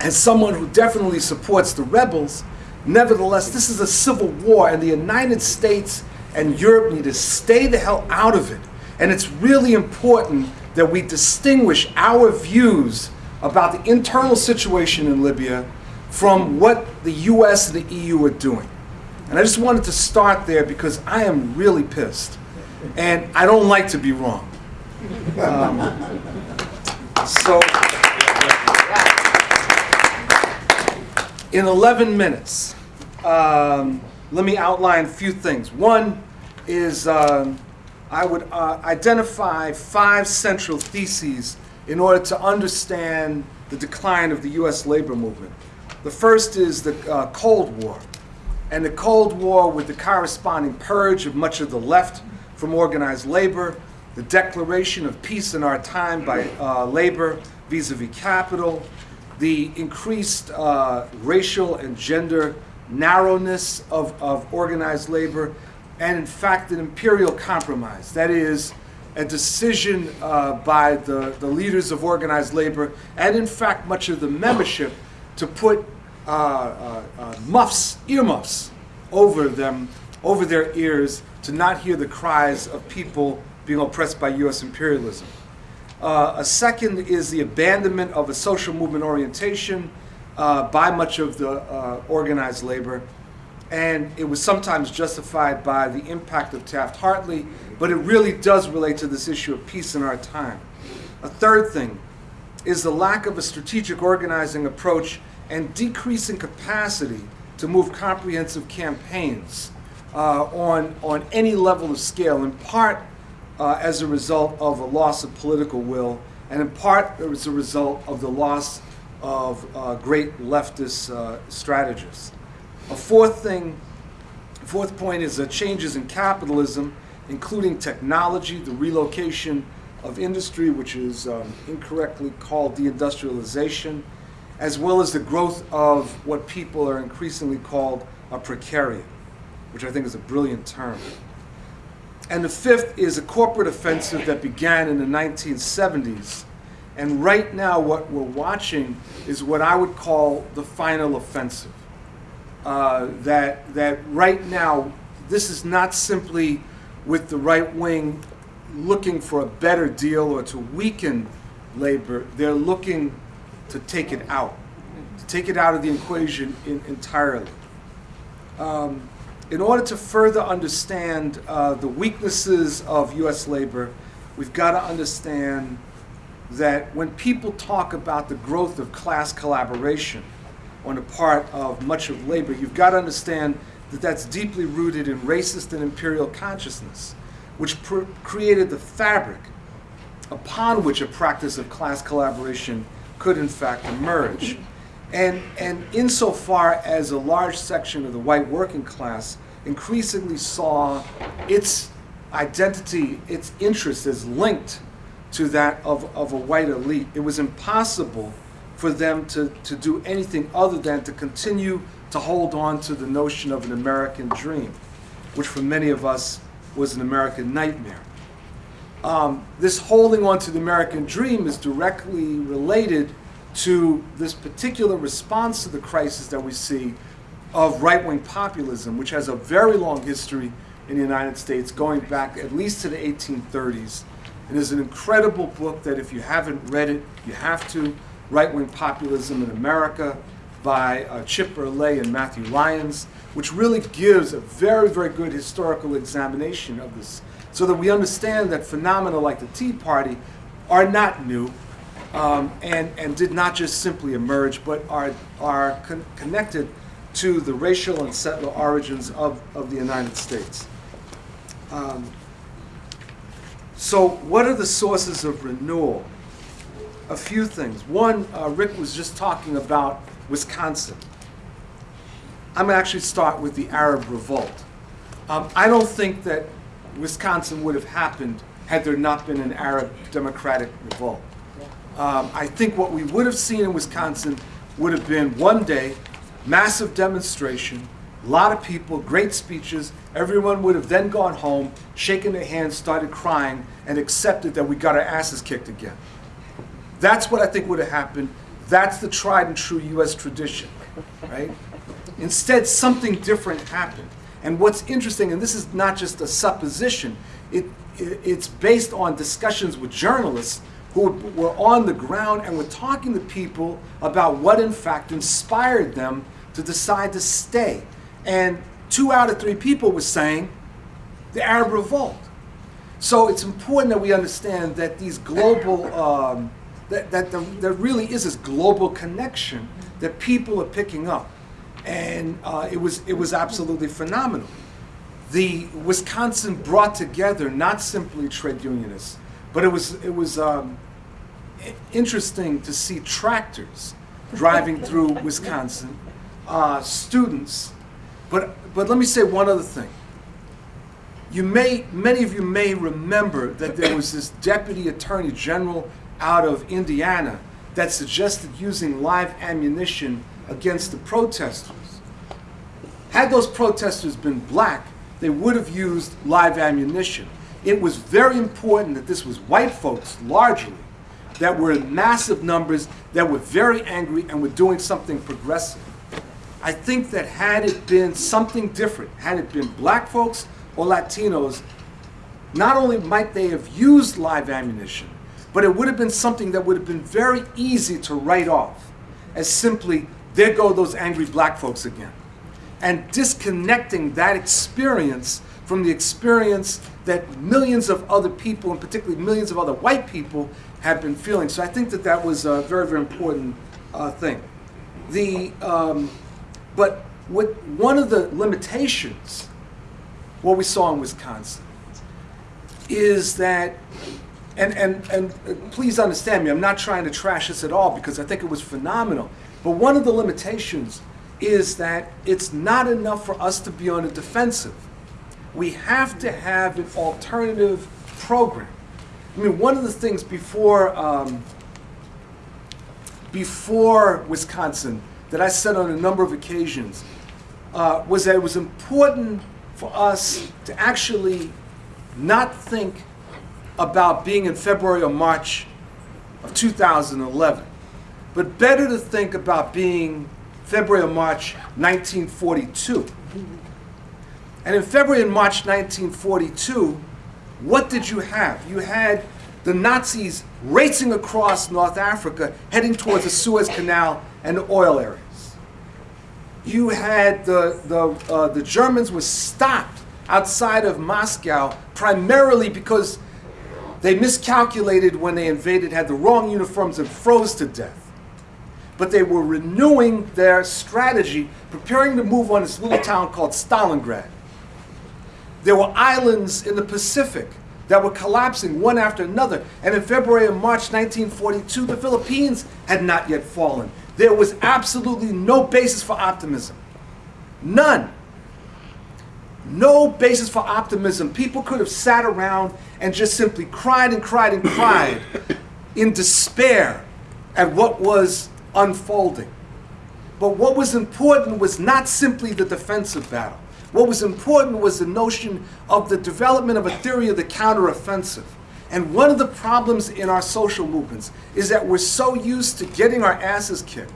as someone who definitely supports the rebels, nevertheless, this is a civil war, and the United States and Europe need to stay the hell out of it. And it's really important that we distinguish our views about the internal situation in Libya from what the US and the EU are doing. And I just wanted to start there because I am really pissed. And I don't like to be wrong. Um, so, in 11 minutes, um, let me outline a few things. One is um, I would uh, identify five central theses in order to understand the decline of the U.S. labor movement. The first is the uh, Cold War, and the Cold War with the corresponding purge of much of the left from organized labor, the declaration of peace in our time by uh, labor vis-a-vis capital, the increased uh, racial and gender narrowness of, of organized labor, and in fact, an imperial compromise. That is, a decision uh, by the, the leaders of organized labor, and in fact, much of the membership, to put uh, uh, uh, muffs, earmuffs, over them, over their ears, to not hear the cries of people being oppressed by U.S. imperialism. Uh, a second is the abandonment of a social movement orientation uh, by much of the uh, organized labor. And it was sometimes justified by the impact of Taft Hartley, but it really does relate to this issue of peace in our time. A third thing is the lack of a strategic organizing approach and decreasing capacity to move comprehensive campaigns uh, on, on any level of scale, in part uh, as a result of a loss of political will, and in part as a result of the loss of uh, great leftist uh, strategists. A fourth thing, fourth point is uh, changes in capitalism, including technology, the relocation of industry, which is um, incorrectly called deindustrialization, as well as the growth of what people are increasingly called a precariat, which I think is a brilliant term. And the fifth is a corporate offensive that began in the 1970s. And right now, what we're watching is what I would call the final offensive. Uh, that, that right now, this is not simply with the right wing looking for a better deal or to weaken labor, they're looking to take it out, to take it out of the equation in, entirely. Um, in order to further understand uh, the weaknesses of U.S. labor, we've got to understand that when people talk about the growth of class collaboration on the part of much of labor, you've got to understand that that's deeply rooted in racist and imperial consciousness, which created the fabric upon which a practice of class collaboration could in fact emerge. And, and insofar as a large section of the white working class increasingly saw its identity, its interest as linked to that of, of a white elite, it was impossible for them to, to do anything other than to continue to hold on to the notion of an American dream, which for many of us was an American nightmare. Um, this holding on to the American dream is directly related to this particular response to the crisis that we see of right wing populism, which has a very long history in the United States, going back at least to the 1830s. It is an incredible book that, if you haven't read it, you have to. Right Wing Populism in America by uh, Chip Berlet and Matthew Lyons, which really gives a very, very good historical examination of this so that we understand that phenomena like the Tea Party are not new um, and, and did not just simply emerge, but are, are con- connected to the racial and settler origins of, of the United States. Um, so, what are the sources of renewal? A few things. One, uh, Rick was just talking about Wisconsin. I'm going to actually start with the Arab Revolt. Um, I don't think that Wisconsin would have happened had there not been an Arab Democratic Revolt. Um, I think what we would have seen in Wisconsin would have been one day, massive demonstration, a lot of people, great speeches. Everyone would have then gone home, shaken their hands, started crying, and accepted that we got our asses kicked again. That's what I think would have happened. That's the tried and true U.S. tradition, right? Instead, something different happened. And what's interesting, and this is not just a supposition, it, it, it's based on discussions with journalists who were on the ground and were talking to people about what in fact inspired them to decide to stay. And two out of three people were saying the Arab Revolt. So it's important that we understand that these global, um, that, that there, there really is this global connection that people are picking up. And uh, it, was, it was absolutely phenomenal. The Wisconsin brought together not simply trade unionists, but it was, it was um, interesting to see tractors driving through Wisconsin, uh, students. But, but let me say one other thing. You may, many of you may remember that there was this deputy attorney general out of Indiana that suggested using live ammunition against the protesters. Had those protesters been black, they would have used live ammunition. It was very important that this was white folks, largely, that were in massive numbers, that were very angry and were doing something progressive. I think that had it been something different, had it been black folks or Latinos, not only might they have used live ammunition, but it would have been something that would have been very easy to write off as simply, there go those angry black folks again. And disconnecting that experience from the experience that millions of other people, and particularly millions of other white people, have been feeling. So I think that that was a very, very important uh, thing. The, um, but what, one of the limitations, what we saw in Wisconsin, is that, and, and, and please understand me, I'm not trying to trash this at all because I think it was phenomenal. But one of the limitations is that it's not enough for us to be on the defensive. We have to have an alternative program. I mean, one of the things before, um, before Wisconsin that I said on a number of occasions uh, was that it was important for us to actually not think about being in February or March of 2011, but better to think about being February and March 1942. And in February and March 1942, what did you have? You had the Nazis racing across North Africa, heading towards the Suez Canal and the oil areas. You had the, the, uh, the Germans were stopped outside of Moscow primarily because they miscalculated when they invaded, had the wrong uniforms, and froze to death. But they were renewing their strategy, preparing to move on this little town called Stalingrad. There were islands in the Pacific that were collapsing one after another. And in February and March 1942, the Philippines had not yet fallen. There was absolutely no basis for optimism. None. No basis for optimism. People could have sat around and just simply cried and cried and cried in despair at what was unfolding. But what was important was not simply the defensive battle. What was important was the notion of the development of a theory of the counteroffensive. And one of the problems in our social movements is that we're so used to getting our asses kicked,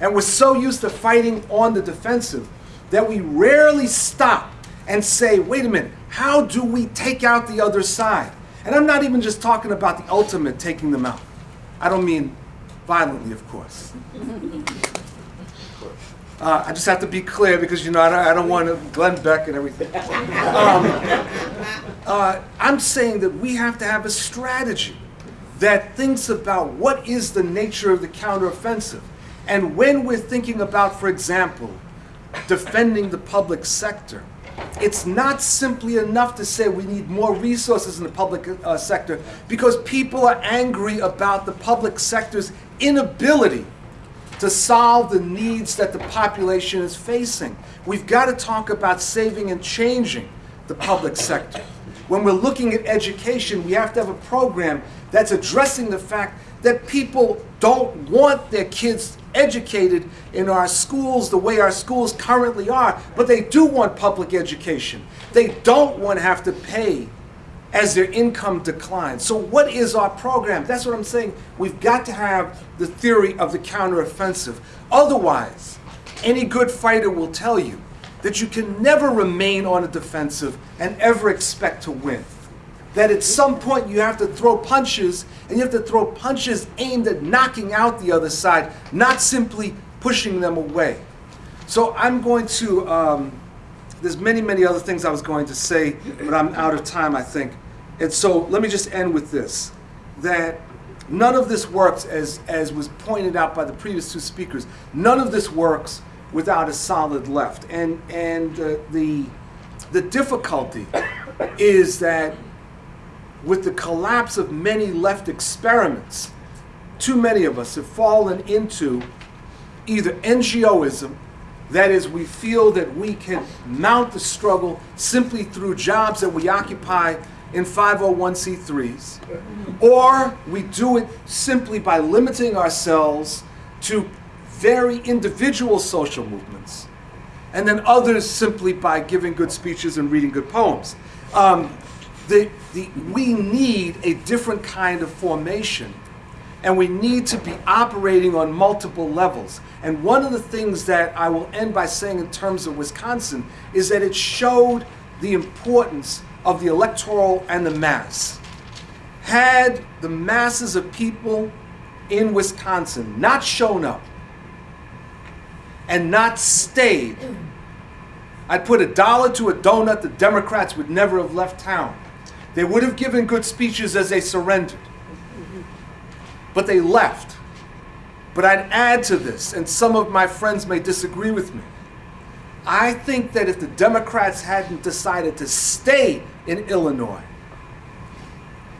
and we're so used to fighting on the defensive, that we rarely stop and say, wait a minute, how do we take out the other side? And I'm not even just talking about the ultimate taking them out. I don't mean violently, of course. Uh, I just have to be clear because you know I don't, I don't want to Glenn Beck and everything. Um, uh, I'm saying that we have to have a strategy that thinks about what is the nature of the counteroffensive, and when we're thinking about, for example, defending the public sector, it's not simply enough to say we need more resources in the public uh, sector because people are angry about the public sector's inability to solve the needs that the population is facing. We've got to talk about saving and changing the public sector. When we're looking at education, we have to have a program that's addressing the fact that people don't want their kids educated in our schools the way our schools currently are, but they do want public education. They don't want to have to pay as their income declines. So what is our program? That's what I'm saying. We've got to have the theory of the counteroffensive. Otherwise, any good fighter will tell you that you can never remain on a defensive and ever expect to win. That at some point you have to throw punches, and you have to throw punches aimed at knocking out the other side, not simply pushing them away. So I'm going to, um, there's many, many other things I was going to say, but I'm out of time, I think. And so let me just end with this, that none of this works, as, as was pointed out by the previous two speakers, none of this works without a solid left. And, and uh, the, the difficulty is that with the collapse of many left experiments, too many of us have fallen into either NGOism, that is, we feel that we can mount the struggle simply through jobs that we occupy in 501c3s, or we do it simply by limiting ourselves to very individual social movements, and then others simply by giving good speeches and reading good poems. Um, the, the, we need a different kind of formation, and we need to be operating on multiple levels. And one of the things that I will end by saying in terms of Wisconsin is that it showed the importance of the electoral and the mass. Had the masses of people in Wisconsin not shown up and not stayed, I'd put a dollar to a donut, the Democrats would never have left town. They would have given good speeches as they surrendered. But they left. But I'd add to this, and some of my friends may disagree with me. I think that if the Democrats hadn't decided to stay in Illinois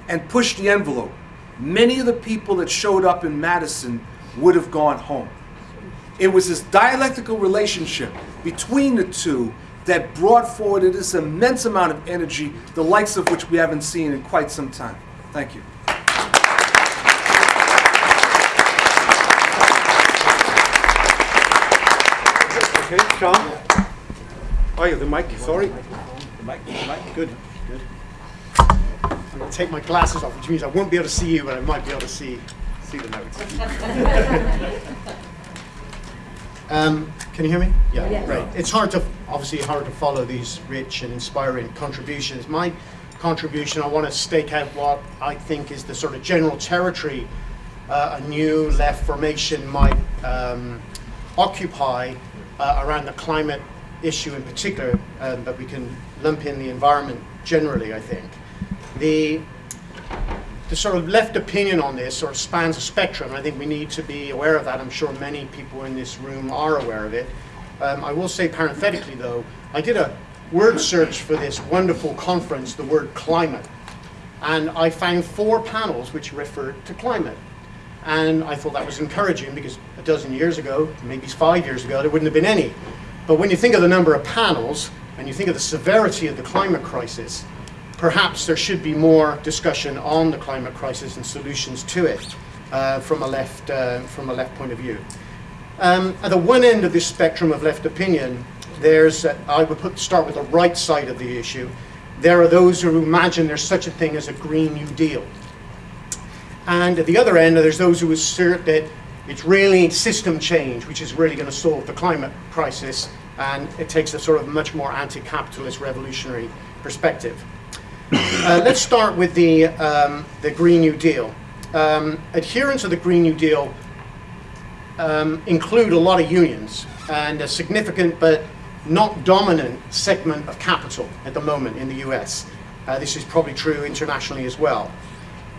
and pushed the envelope, many of the people that showed up in Madison would have gone home. It was this dialectical relationship between the two that brought forward this immense amount of energy, the likes of which we haven't seen in quite some time. Thank you. Okay, Sean. Oh, yeah, the mic, sorry. The mic, the mic, good good. I'm going to take my glasses off, which means I won't be able to see you, but I might be able to see, see the notes. um, can you hear me? Yeah, Yes. great. It's hard to, obviously hard to follow these rich and inspiring contributions. My contribution, I want to stake out what I think is the sort of general territory uh, a new left formation might um, occupy uh, around the climate issue in particular, um, but we can lump in the environment generally, I think. The, the sort of left opinion on this sort of spans a spectrum, I think we need to be aware of that. I'm sure many people in this room are aware of it. Um, I will say parenthetically, though, I did a word search for this wonderful conference, the word climate, and I found four panels which referred to climate. And I thought that was encouraging because a dozen years ago, maybe five years ago, there wouldn't have been any. But when you think of the number of panels and you think of the severity of the climate crisis, perhaps there should be more discussion on the climate crisis and solutions to it uh, from, a left, uh, from a left point of view. Um, at the one end of this spectrum of left opinion, there's, uh, I would put, start with the right side of the issue. There are those who imagine there's such a thing as a Green New Deal. And at the other end, there's those who assert that it's really system change which is really going to solve the climate crisis, and it takes a sort of much more anti-capitalist revolutionary perspective. Uh, let's start with the, um, the Green New Deal. Um, adherents of the Green New Deal um, include a lot of unions and a significant but not dominant segment of capital at the moment in the US. Uh, this is probably true internationally as well.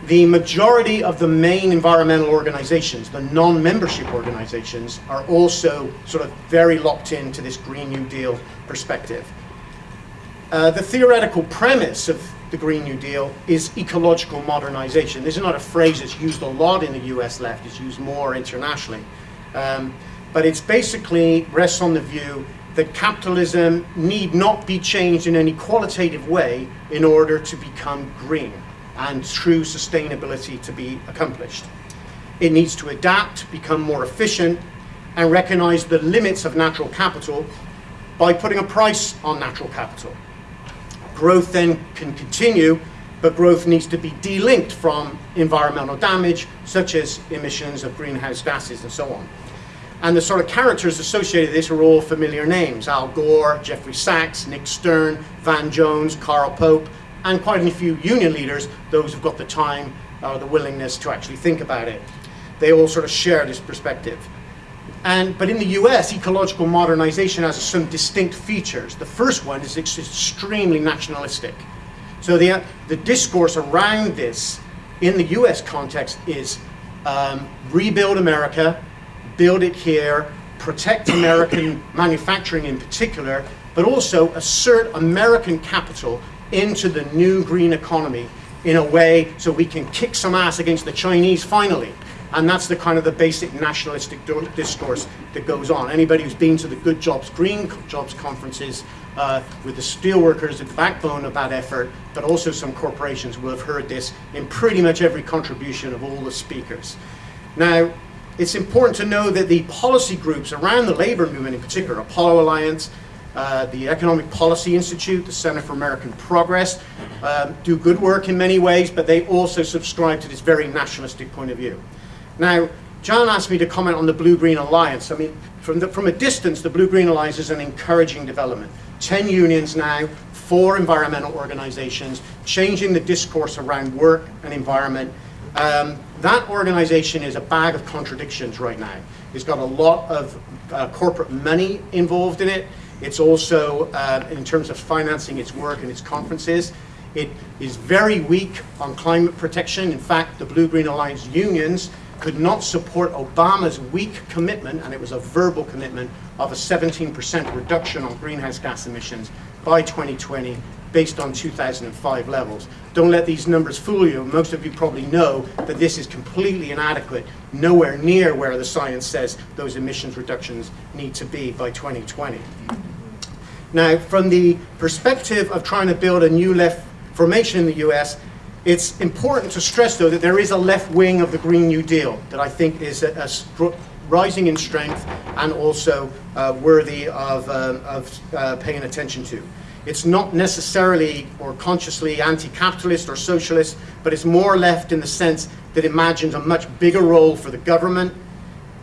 The majority of the main environmental organizations, the non-membership organizations, are also sort of very locked into this Green New Deal perspective. Uh, the theoretical premise of the Green New Deal is ecological modernization. This is not a phrase that's used a lot in the US left, it's used more internationally. Um, but it's basically rests on the view that capitalism need not be changed in any qualitative way in order to become green and true sustainability to be accomplished. It needs to adapt, become more efficient, and recognize the limits of natural capital by putting a price on natural capital. Growth then can continue, but growth needs to be delinked from environmental damage, such as emissions of greenhouse gases and so on. And the sort of characters associated with this are all familiar names. Al Gore, Jeffrey Sachs, Nick Stern, Van Jones, Carl Pope, and quite a few union leaders, those who've got the time or the willingness to actually think about it. They all sort of share this perspective. And, but in the US, ecological modernization has some distinct features. The first one is it's extremely nationalistic. So the, the discourse around this in the US context is um, rebuild America, build it here, protect American manufacturing in particular, but also assert American capital into the new green economy in a way so we can kick some ass against the Chinese finally. And that's the kind of the basic nationalistic discourse that goes on. Anybody who's been to the Good Jobs, Green Jobs conferences uh, with the steelworkers at the backbone of that effort, but also some corporations will have heard this in pretty much every contribution of all the speakers. Now, it's important to know that the policy groups around the labor movement in particular, Apollo Alliance, uh, the Economic Policy Institute, the Center for American Progress, um, do good work in many ways, but they also subscribe to this very nationalistic point of view. Now, John asked me to comment on the Blue-Green Alliance. I mean, from, the, from a distance, the Blue-Green Alliance is an encouraging development. 10 unions now, four environmental organizations, changing the discourse around work and environment. Um, that organization is a bag of contradictions right now. It's got a lot of uh, corporate money involved in it. It's also, uh, in terms of financing its work and its conferences, it is very weak on climate protection. In fact, the Blue-Green Alliance unions could not support Obama's weak commitment, and it was a verbal commitment, of a 17% reduction on greenhouse gas emissions by 2020 based on 2005 levels. Don't let these numbers fool you. Most of you probably know that this is completely inadequate, nowhere near where the science says those emissions reductions need to be by 2020. Now, from the perspective of trying to build a new left formation in the US, it's important to stress, though, that there is a left wing of the Green New Deal that I think is a, a rising in strength and also uh, worthy of, um, of uh, paying attention to. It's not necessarily or consciously anti-capitalist or socialist, but it's more left in the sense that imagines a much bigger role for the government,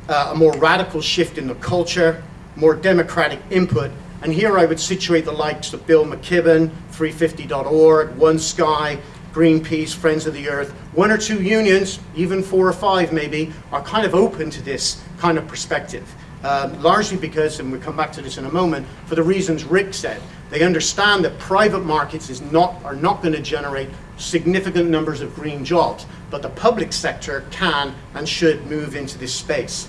uh, a more radical shift in the culture, more democratic input. And here I would situate the likes of Bill McKibben, 350.org, One Sky, Greenpeace, Friends of the Earth. One or two unions, even four or five maybe, are kind of open to this kind of perspective. Um, largely because, and we'll come back to this in a moment, for the reasons Rick said. They understand that private markets is not, are not going to generate significant numbers of green jobs, but the public sector can and should move into this space.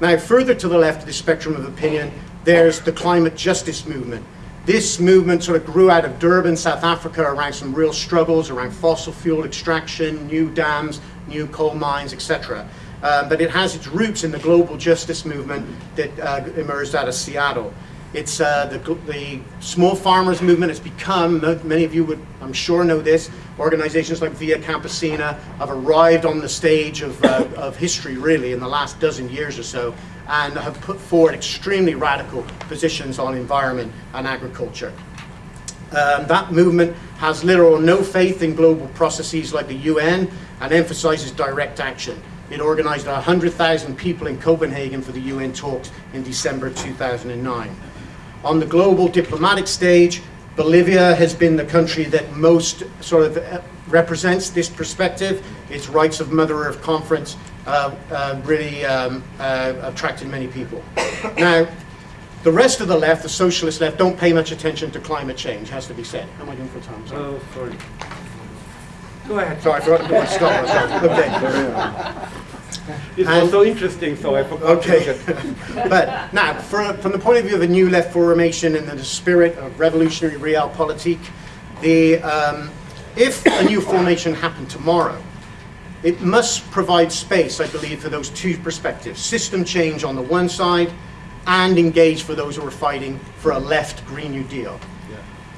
Now, further to the left of the spectrum of opinion, there's the climate justice movement. This movement sort of grew out of Durban, South Africa, around some real struggles around fossil fuel extraction, new dams, new coal mines, etc. Uh, but it has its roots in the global justice movement that uh, emerged out of Seattle. It's uh, the, the small farmers movement has become, many of you would, I'm sure, know this, organizations like Via Campesina have arrived on the stage of, uh, of history, really, in the last dozen years or so, and have put forward extremely radical positions on environment and agriculture. Um, that movement has little or no faith in global processes like the UN and emphasizes direct action. It organized 100,000 people in Copenhagen for the UN talks in December 2009. On the global diplomatic stage, Bolivia has been the country that most sort of uh, represents this perspective. Its Rights of Mother Earth conference uh, uh, really um, uh, attracted many people. Now, the rest of the left, the socialist left, don't pay much attention to climate change, has to be said. How am I doing for time? Sorry. Oh, sorry. Go ahead. Sorry, I forgot to put my stop myself. Okay. It And- was so interesting, so I forgot Okay. but now, for, from the point of view of a new left formation and the spirit of revolutionary realpolitik, the, um, if a new formation happened tomorrow, it must provide space, I believe, for those two perspectives. System change on the one side and engage for those who are fighting for a left Green New Deal.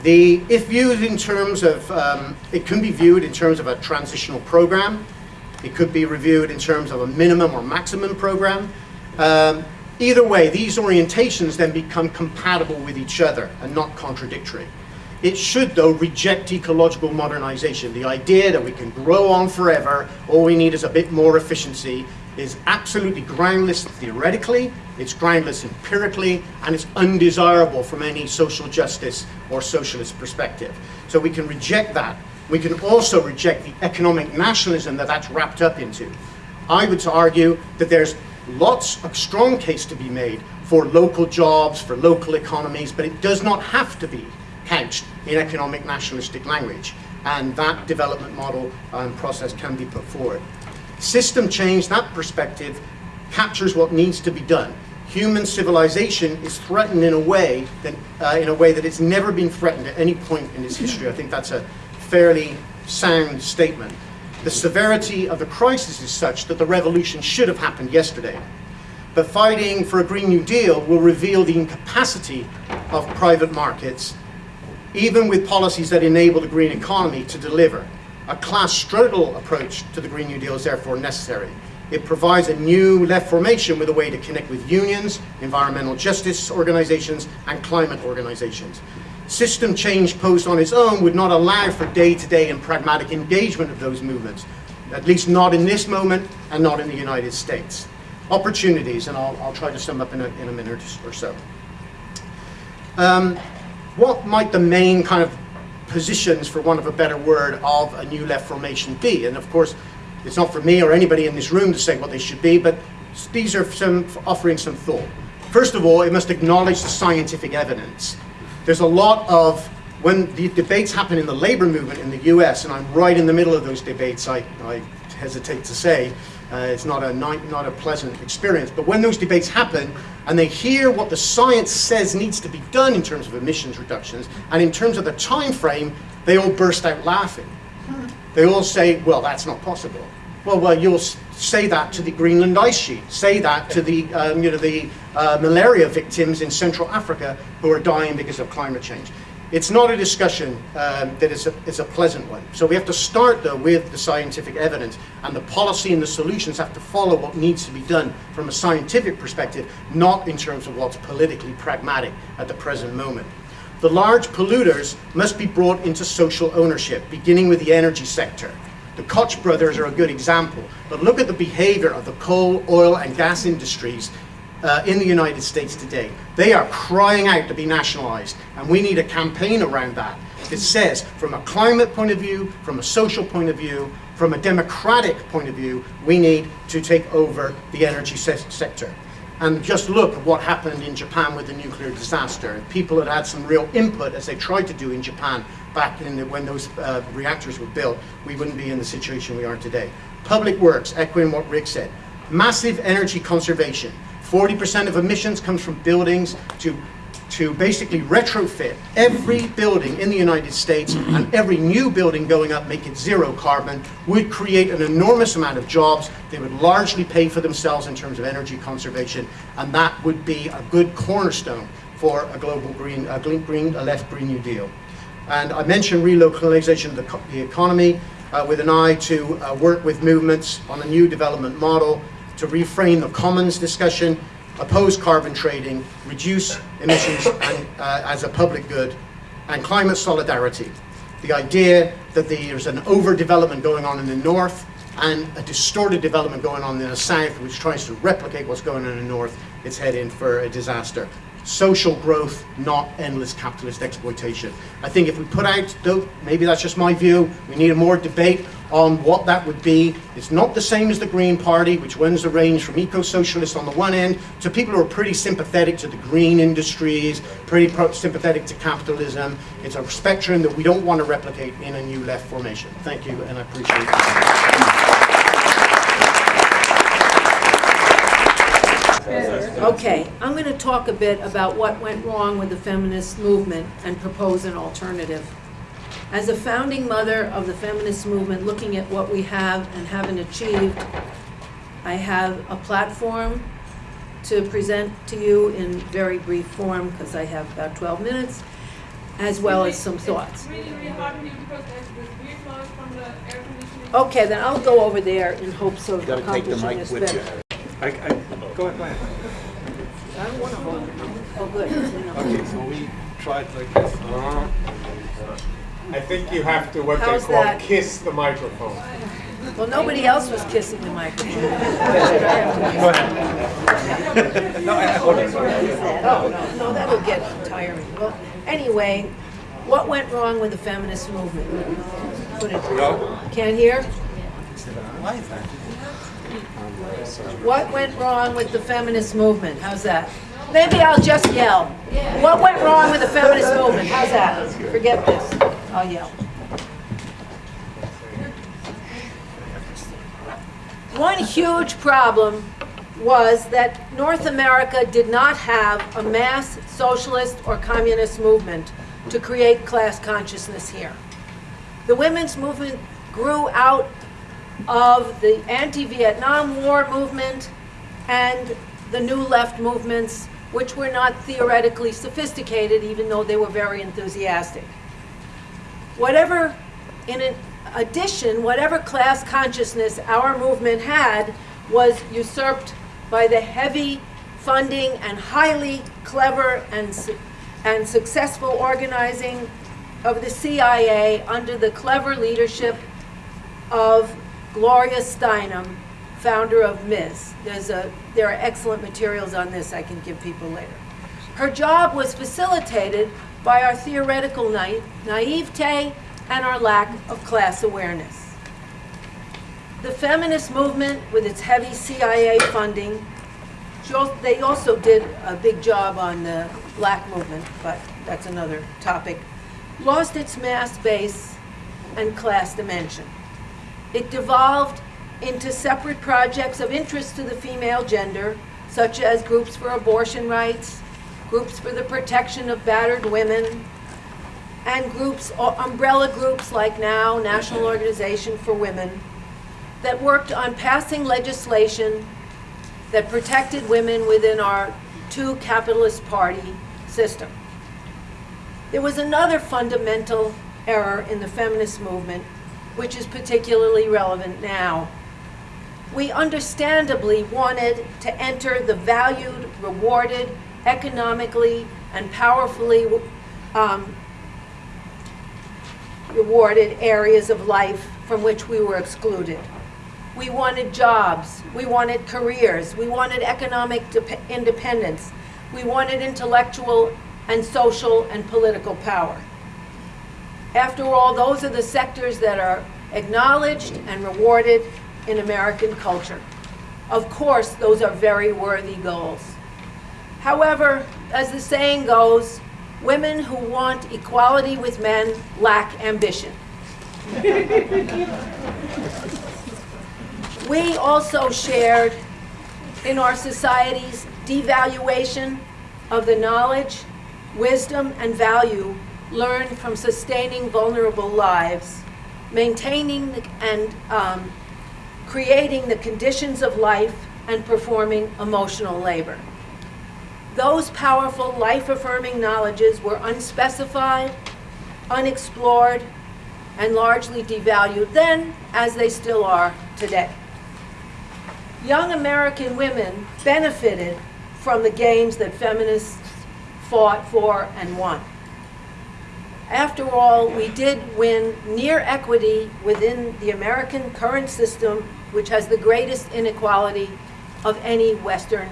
The, if viewed in terms of, um, it can be viewed in terms of a transitional program. It could be reviewed in terms of a minimum or maximum program. Um, either way, these orientations then become compatible with each other and not contradictory. It should, though, reject ecological modernization. The idea that we can grow on forever, all we need is a bit more efficiency, is absolutely groundless theoretically, it's groundless empirically, and it's undesirable from any social justice or socialist perspective. So we can reject that. We can also reject the economic nationalism that that's wrapped up into. I would argue that there's lots of strong case to be made for local jobs, for local economies, but it does not have to be couched in economic nationalistic language. And that development model and process can be put forward. System change, that perspective, captures what needs to be done. Human civilization is threatened in a way that, uh, in a way that it's never been threatened at any point in its history. I think that's a fairly sound statement. The severity of the crisis is such that the revolution should have happened yesterday. But fighting for a Green New Deal will reveal the incapacity of private markets, even with policies that enable the green economy to deliver. A class struggle approach to the Green New Deal is therefore necessary. It provides a new left formation with a way to connect with unions, environmental justice organizations, and climate organizations. System change posed on its own would not allow for day-to-day and pragmatic engagement of those movements, at least not in this moment and not in the United States. Opportunities, and I'll, I'll try to sum up in a, in a minute or so. Um, what might the main kind of positions, for want of a better word, of a new left formation be? And of course, it's not for me or anybody in this room to say what they should be, but these are some offering some thought. First of all, it must acknowledge the scientific evidence. There's a lot of, when the debates happen in the labor movement in the US, and I'm right in the middle of those debates, I, I hesitate to say, uh, it's not a, not a pleasant experience, but when those debates happen and they hear what the science says needs to be done in terms of emissions reductions and in terms of the time frame, they all burst out laughing. They all say, well, that's not possible. Well, well, you'll say that to the Greenland ice sheet. Say that to the, um, you know, the uh, malaria victims in Central Africa who are dying because of climate change. It's not a discussion um, that is a, is a pleasant one. So we have to start though with the scientific evidence and the policy and the solutions have to follow what needs to be done from a scientific perspective, not in terms of what's politically pragmatic at the present moment. The large polluters must be brought into social ownership, beginning with the energy sector. The Koch brothers are a good example, but look at the behavior of the coal, oil, and gas industries uh, in the United States today. They are crying out to be nationalized, and we need a campaign around that that says, from a climate point of view, from a social point of view, from a democratic point of view, we need to take over the energy se sector. And just look at what happened in Japan with the nuclear disaster. People had had some real input as they tried to do in Japan back in the, when those uh, reactors were built. We wouldn't be in the situation we are today. Public works, echoing what Rick said. Massive energy conservation. 40% of emissions comes from buildings to to basically retrofit every building in the United States and every new building going up, make it zero carbon, would create an enormous amount of jobs. They would largely pay for themselves in terms of energy conservation, and that would be a good cornerstone for a global green, a green, green a left Green New Deal. And I mentioned relocalization of the, the economy uh, with an eye to uh, work with movements on a new development model to reframe the commons discussion oppose carbon trading, reduce emissions and, uh, as a public good, and climate solidarity. The idea that there's an overdevelopment going on in the north and a distorted development going on in the south, which tries to replicate what's going on in the north, it's heading for a disaster. Social growth, not endless capitalist exploitation. I think if we put out, maybe that's just my view, we need a more debate on what that would be. It's not the same as the Green Party, which runs the range from eco-socialists on the one end to people who are pretty sympathetic to the green industries, pretty sympathetic to capitalism. It's a spectrum that we don't want to replicate in a new left formation. Thank you, and I appreciate it. Okay, I'm going to talk a bit about what went wrong with the feminist movement and propose an alternative. As a founding mother of the feminist movement, looking at what we have and haven't achieved, I have a platform to present to you in very brief form, because I have about 12 minutes, as well as some thoughts. Really, really hard to hear because there's this weird noise from the. Okay, then I'll go over there in hopes of Gotta take the accomplishing mic this with you. I, I, go ahead, go ahead. I don't want to hold it. Oh, good. Okay, so we tried like this. Uh, I think you have to what How's they call that? kiss the microphone. Well, nobody else was kissing the microphone. No, I, I hold it. Oh, no, no, that'll get tiring. Well, anyway, what went wrong with the feminist movement? Put it, can't hear? What went wrong with the feminist movement? How's that? Maybe I'll just yell. What went wrong with the feminist movement? How's that? Forget this. I'll yell. One huge problem was that North America did not have a mass socialist or communist movement to create class consciousness here. The women's movement grew out of the anti-Vietnam War movement and the New Left movements, which were not theoretically sophisticated, even though they were very enthusiastic. Whatever, in addition, whatever class consciousness our movement had was usurped by the heavy funding and highly clever and, su- and successful organizing of the CIA under the clever leadership of Gloria Steinem, founder of MIS. There's a, there are excellent materials on this I can give people later. Her job was facilitated by our theoretical naive, naivete and our lack of class awareness. The feminist movement, with its heavy CIA funding, they also did a big job on the black movement, but that's another topic, lost its mass base and class dimension. It devolved into separate projects of interest to the female gender, such as groups for abortion rights, groups for the protection of battered women, and groups, umbrella groups like NOW, National Organization for Women, that worked on passing legislation that protected women within our two capitalist party system. There was another fundamental error in the feminist movement, which is particularly relevant now. We understandably wanted to enter the valued, rewarded, economically, and powerfully um, rewarded areas of life from which we were excluded. We wanted jobs, we wanted careers, we wanted economic independence, we wanted intellectual and social and political power. After all, those are the sectors that are acknowledged and rewarded in American culture. Of course, those are very worthy goals. However, as the saying goes, women who want equality with men lack ambition. we also shared in our society's devaluation of the knowledge, wisdom, and value learned from sustaining vulnerable lives, maintaining and um, creating the conditions of life, and performing emotional labor. Those powerful life-affirming knowledges were unspecified, unexplored, and largely devalued then, as they still are today. Young American women benefited from the gains that feminists fought for and won. After all, we did win near equity within the American current system, which has the greatest inequality of any Western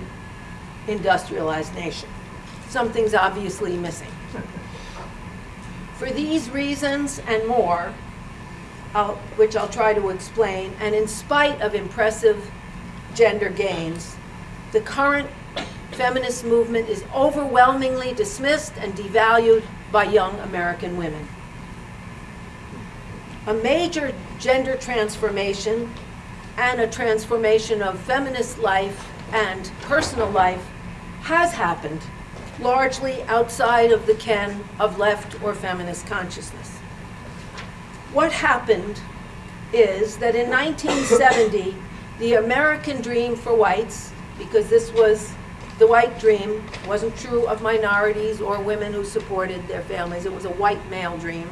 industrialized nation. Something's obviously missing. For these reasons and more, I'll- which I'll try to explain, and in spite of impressive gender gains, the current feminist movement is overwhelmingly dismissed and devalued by young American women. A major gender transformation and a transformation of feminist life and personal life has happened, largely outside of the ken of left or feminist consciousness. What happened is that in 1970, the American dream for whites, because this was the white dream, wasn't true of minorities or women who supported their families, it was a white male dream,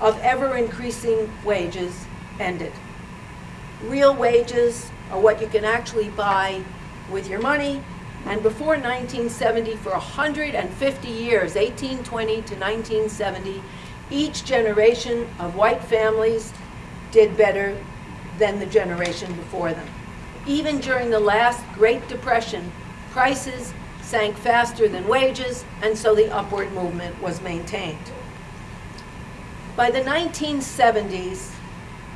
of ever increasing wages ended. Real wages are what you can actually buy with your money, and before 1970, for 150 years, 1820 to 1970, each generation of white families did better than the generation before them. Even during the last Great Depression, prices sank faster than wages, and so the upward movement was maintained. By the 1970s,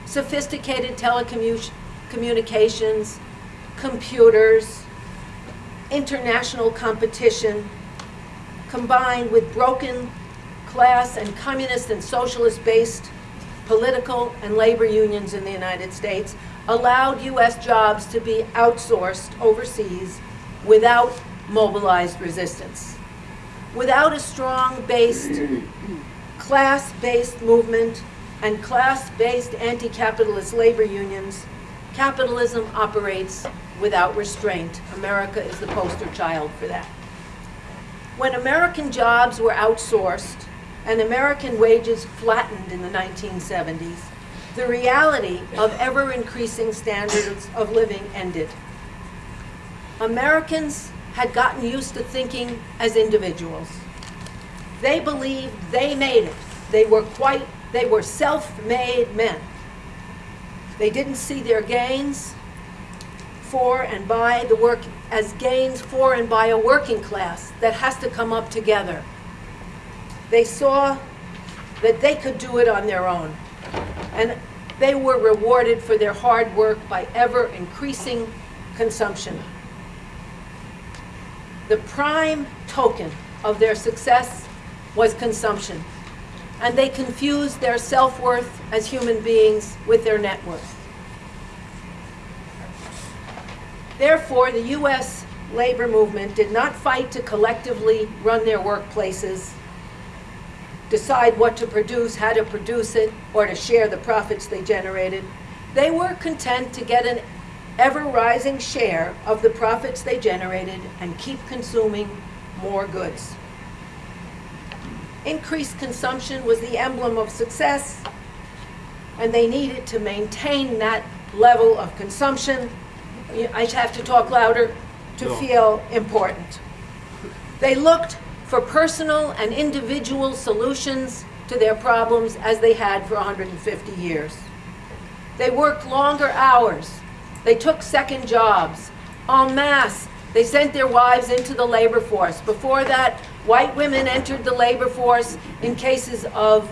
sophisticated telecommunications, computers, international competition, combined with broken class and communist and socialist-based political and labor unions in the United States, allowed U.S. jobs to be outsourced overseas without mobilized resistance. Without a strong-based, class-based movement and class-based anti-capitalist labor unions, capitalism operates without restraint. America is the poster child for that. When American jobs were outsourced and American wages flattened in the 1970s, the reality of ever-increasing standards of living ended. Americans had gotten used to thinking as individuals. They believed they made it. They were quite, they were self-made men. They didn't see their gains for and by the work as gains for and by a working class that has to come up together. They saw that they could do it on their own. And they were rewarded for their hard work by ever increasing consumption. The prime token of their success was consumption. And they confused their self-worth as human beings with their net worth. Therefore, the U.S. labor movement did not fight to collectively run their workplaces, decide what to produce, how to produce it, or to share the profits they generated. They were content to get an ever-rising share of the profits they generated and keep consuming more goods. Increased consumption was the emblem of success, and they needed to maintain that level of consumption. I have to talk louder to feel important. They looked for personal and individual solutions to their problems as they had for 150 years. They worked longer hours. They took second jobs. En masse, they sent their wives into the labor force. Before that, white women entered the labor force in cases of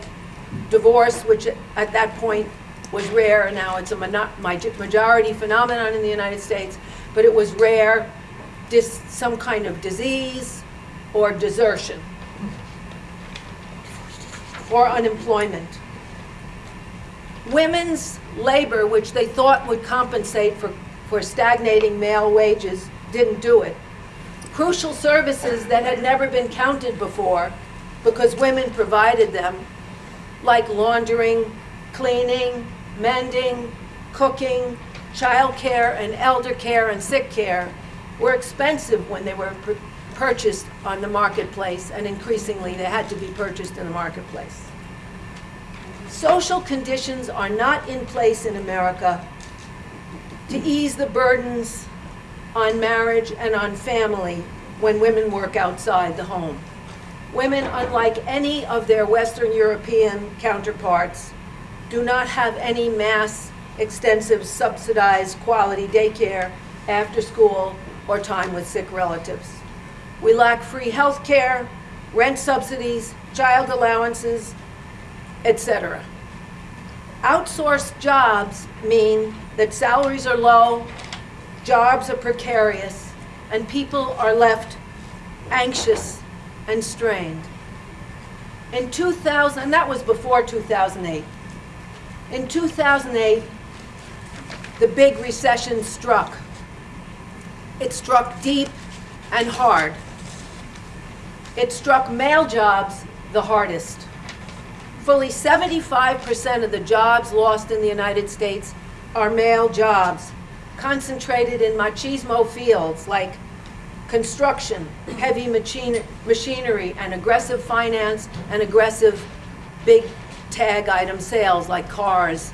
divorce, which at that point was rare. Now it's a majority phenomenon in the United States, but it was rare. Dis- some kind of disease or desertion or unemployment. Women's labor, which they thought would compensate for, for stagnating male wages, didn't do it. Crucial services that had never been counted before because women provided them, like laundering, cleaning, mending, cooking, childcare and elder care and sick care, were expensive when they were pur- purchased on the marketplace, and increasingly they had to be purchased in the marketplace. Social conditions are not in place in America to ease the burdens on marriage and on family when women work outside the home. Women, unlike any of their Western European counterparts, do not have any mass, extensive, subsidized quality daycare, after school, or time with sick relatives. We lack free health care, rent subsidies, child allowances, etc. Outsourced jobs mean that salaries are low, jobs are precarious, and people are left anxious and strained. In 2000, and that was before 2008. In 2008, the big recession struck. It struck deep and hard. It struck male jobs the hardest. Fully 75% of the jobs lost in the United States are male jobs, concentrated in machismo fields like construction, heavy machine, machinery, and aggressive finance and aggressive big tag item sales like cars,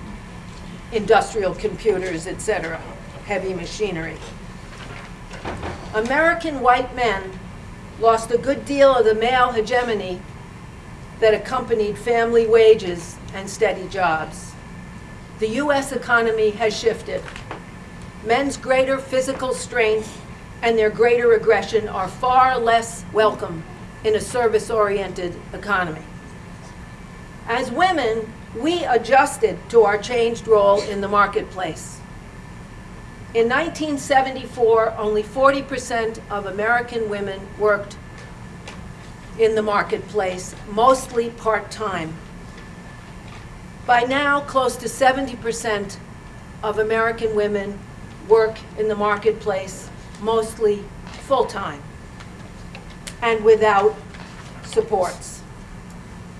industrial computers, etc., heavy machinery. American white men lost a good deal of the male hegemony that accompanied family wages and steady jobs. The U.S. economy has shifted. Men's greater physical strength and their greater aggression are far less welcome in a service-oriented economy. As women, we adjusted to our changed role in the marketplace. In 1974, only 40% of American women worked in the marketplace, mostly part-time. By now, close to 70% of American women work in the marketplace, mostly full-time and without supports.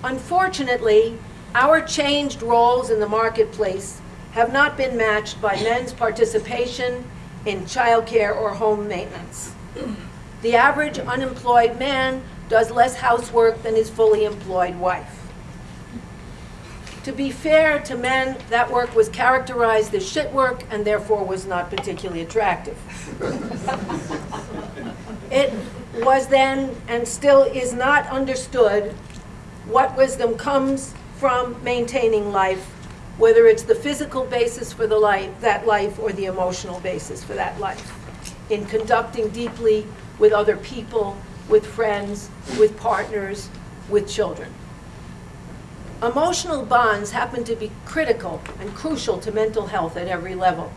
Unfortunately, our changed roles in the marketplace have not been matched by men's participation in childcare or home maintenance. The average unemployed man does less housework than his fully employed wife. To be fair to men, that work was characterized as shit work and therefore was not particularly attractive. It was then and still is not understood what wisdom comes from maintaining life, whether it's the physical basis for the life, that life or the emotional basis for that life, in conducting deeply with other people, with friends, with partners, with children. Emotional bonds happen to be critical and crucial to mental health at every level.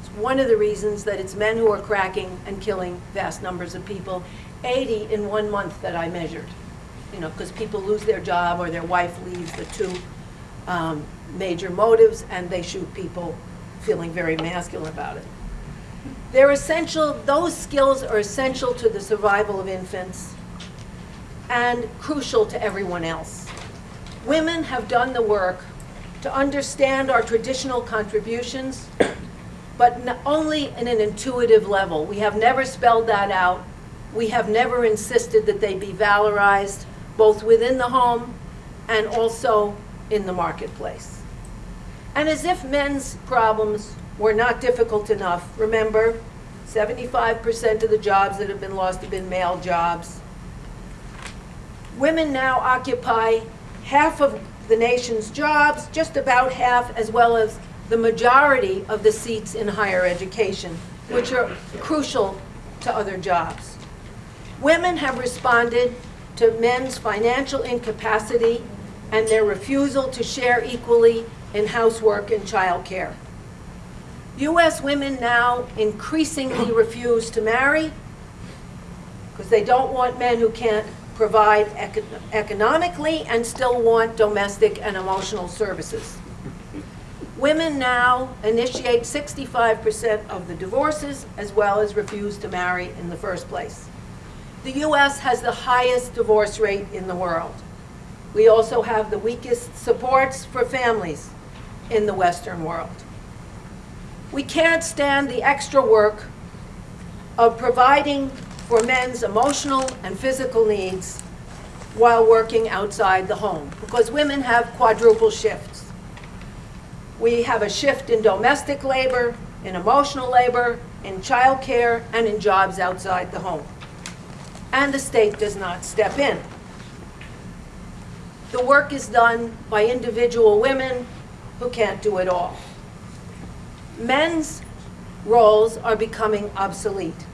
It's one of the reasons that it's men who are cracking and killing vast numbers of people, 80 in one month that I measured. You know, because people lose their job or their wife leaves, the two um, major motives, and they shoot people feeling very masculine about it. They're essential, those skills are essential to the survival of infants and crucial to everyone else. Women have done the work to understand our traditional contributions, but only in an intuitive level. We have never spelled that out. We have never insisted that they be valorized both within the home and also in the marketplace. And as if men's problems were not difficult enough, remember, 75% of the jobs that have been lost have been male jobs. Women now occupy half of the nation's jobs, just about half, as well as the majority of the seats in higher education, which are crucial to other jobs. Women have responded to men's financial incapacity and their refusal to share equally in housework and childcare. U.S. women now increasingly refuse to marry because they don't want men who can't provide eco- economically and still want domestic and emotional services. Women now initiate 65% of the divorces as well as refuse to marry in the first place. The U.S. has the highest divorce rate in the world. We also have the weakest supports for families in the Western world. We can't stand the extra work of providing for men's emotional and physical needs while working outside the home, because women have quadruple shifts. We have a shift in domestic labor, in emotional labor, in childcare, and in jobs outside the home. And the state does not step in. The work is done by individual women who can't do it all. Men's roles are becoming obsolete.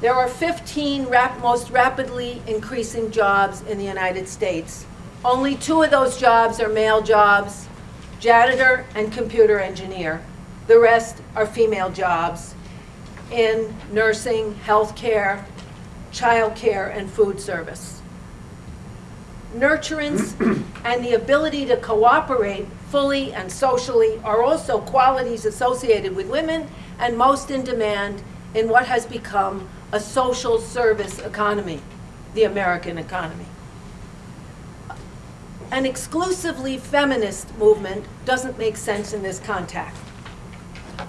There are 15 rap- most rapidly increasing jobs in the United States. Only two of those jobs are male jobs, janitor and computer engineer. The rest are female jobs in nursing, healthcare, childcare, and food service. Nurturance and the ability to cooperate fully and socially are also qualities associated with women and most in demand in what has become a social service economy, the American economy. An exclusively feminist movement doesn't make sense in this context.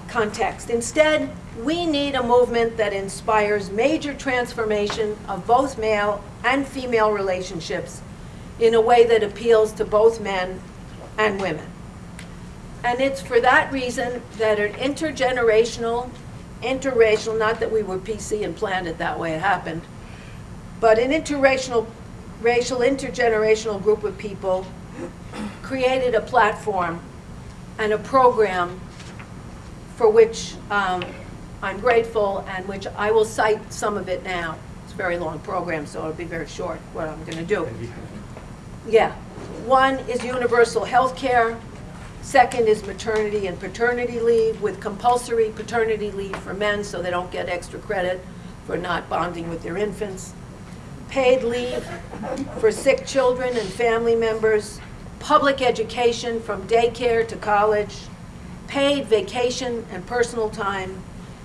Context. Instead, we need a movement that inspires major transformation of both male and female relationships in a way that appeals to both men and women. And it's for that reason that an intergenerational, interracial, not that we were PC and planned it that way, it happened, but an interracial, racial, intergenerational group of people created a platform and a program for which um, I'm grateful and which I will cite some of it now. It's a very long program, so it'll be very short what I'm going to do. Yeah. One is universal health care. Second is maternity and paternity leave with compulsory paternity leave for men so they don't get extra credit for not bonding with their infants. Paid leave for sick children and family members. Public education from daycare to college. Paid vacation and personal time.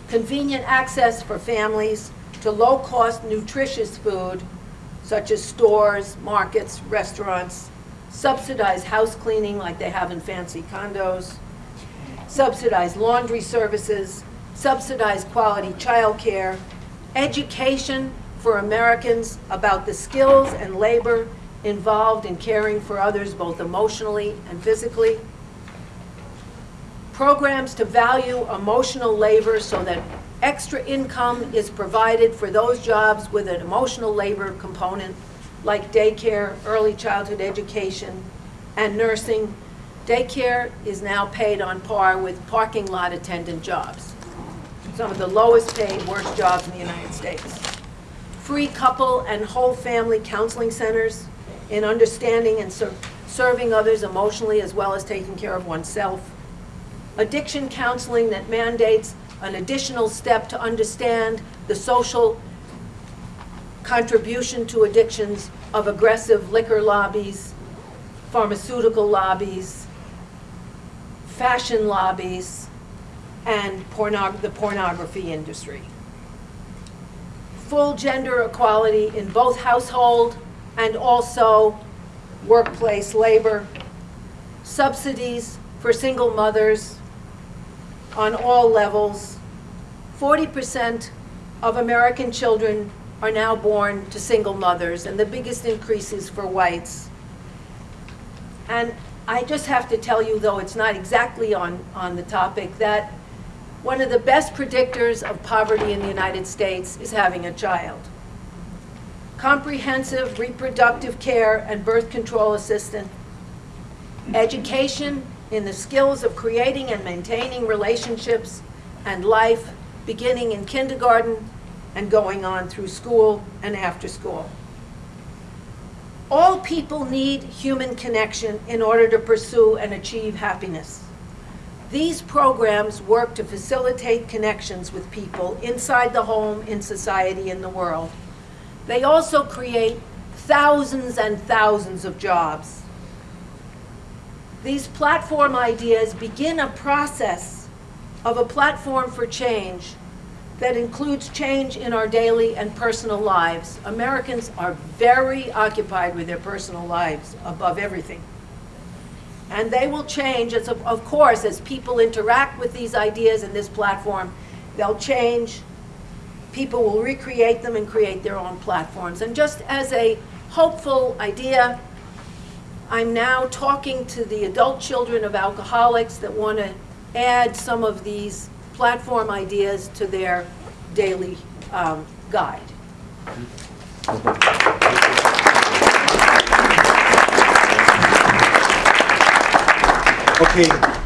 Convenient access for families to low-cost nutritious food such as stores, markets, restaurants, subsidized house cleaning like they have in fancy condos, subsidized laundry services, subsidized quality childcare, education for Americans about the skills and labor involved in caring for others both emotionally and physically, programs to value emotional labor so that extra income is provided for those jobs with an emotional labor component, like daycare, early childhood education, and nursing. Daycare is now paid on par with parking lot attendant jobs, some of the lowest paid, worst jobs in the United States. Free couple and whole family counseling centers in understanding and ser- serving others emotionally as well as taking care of oneself. Addiction counseling that mandates an additional step to understand the social contribution to addictions of aggressive liquor lobbies, pharmaceutical lobbies, fashion lobbies, and pornog- the pornography industry. Full gender equality in both household and also workplace labor, subsidies for single mothers, on all levels. 40% of American children are now born to single mothers, and the biggest increase is for whites. And I just have to tell you, though it's not exactly on, on the topic, that one of the best predictors of poverty in the United States is having a child. Comprehensive reproductive care and birth control assistance, education in the skills of creating and maintaining relationships and life, beginning in kindergarten and going on through school and after school. All people need human connection in order to pursue and achieve happiness. These programs work to facilitate connections with people inside the home, in society, in the world. They also create thousands and thousands of jobs. These platform ideas begin a process of a platform for change that includes change in our daily and personal lives. Americans are very occupied with their personal lives above everything. And they will change, as of, of course, as people interact with these ideas in this platform, they'll change. People will recreate them and create their own platforms. And just as a hopeful idea, I'm now talking to the adult children of alcoholics that want to add some of these platform ideas to their daily um, guide. Okay,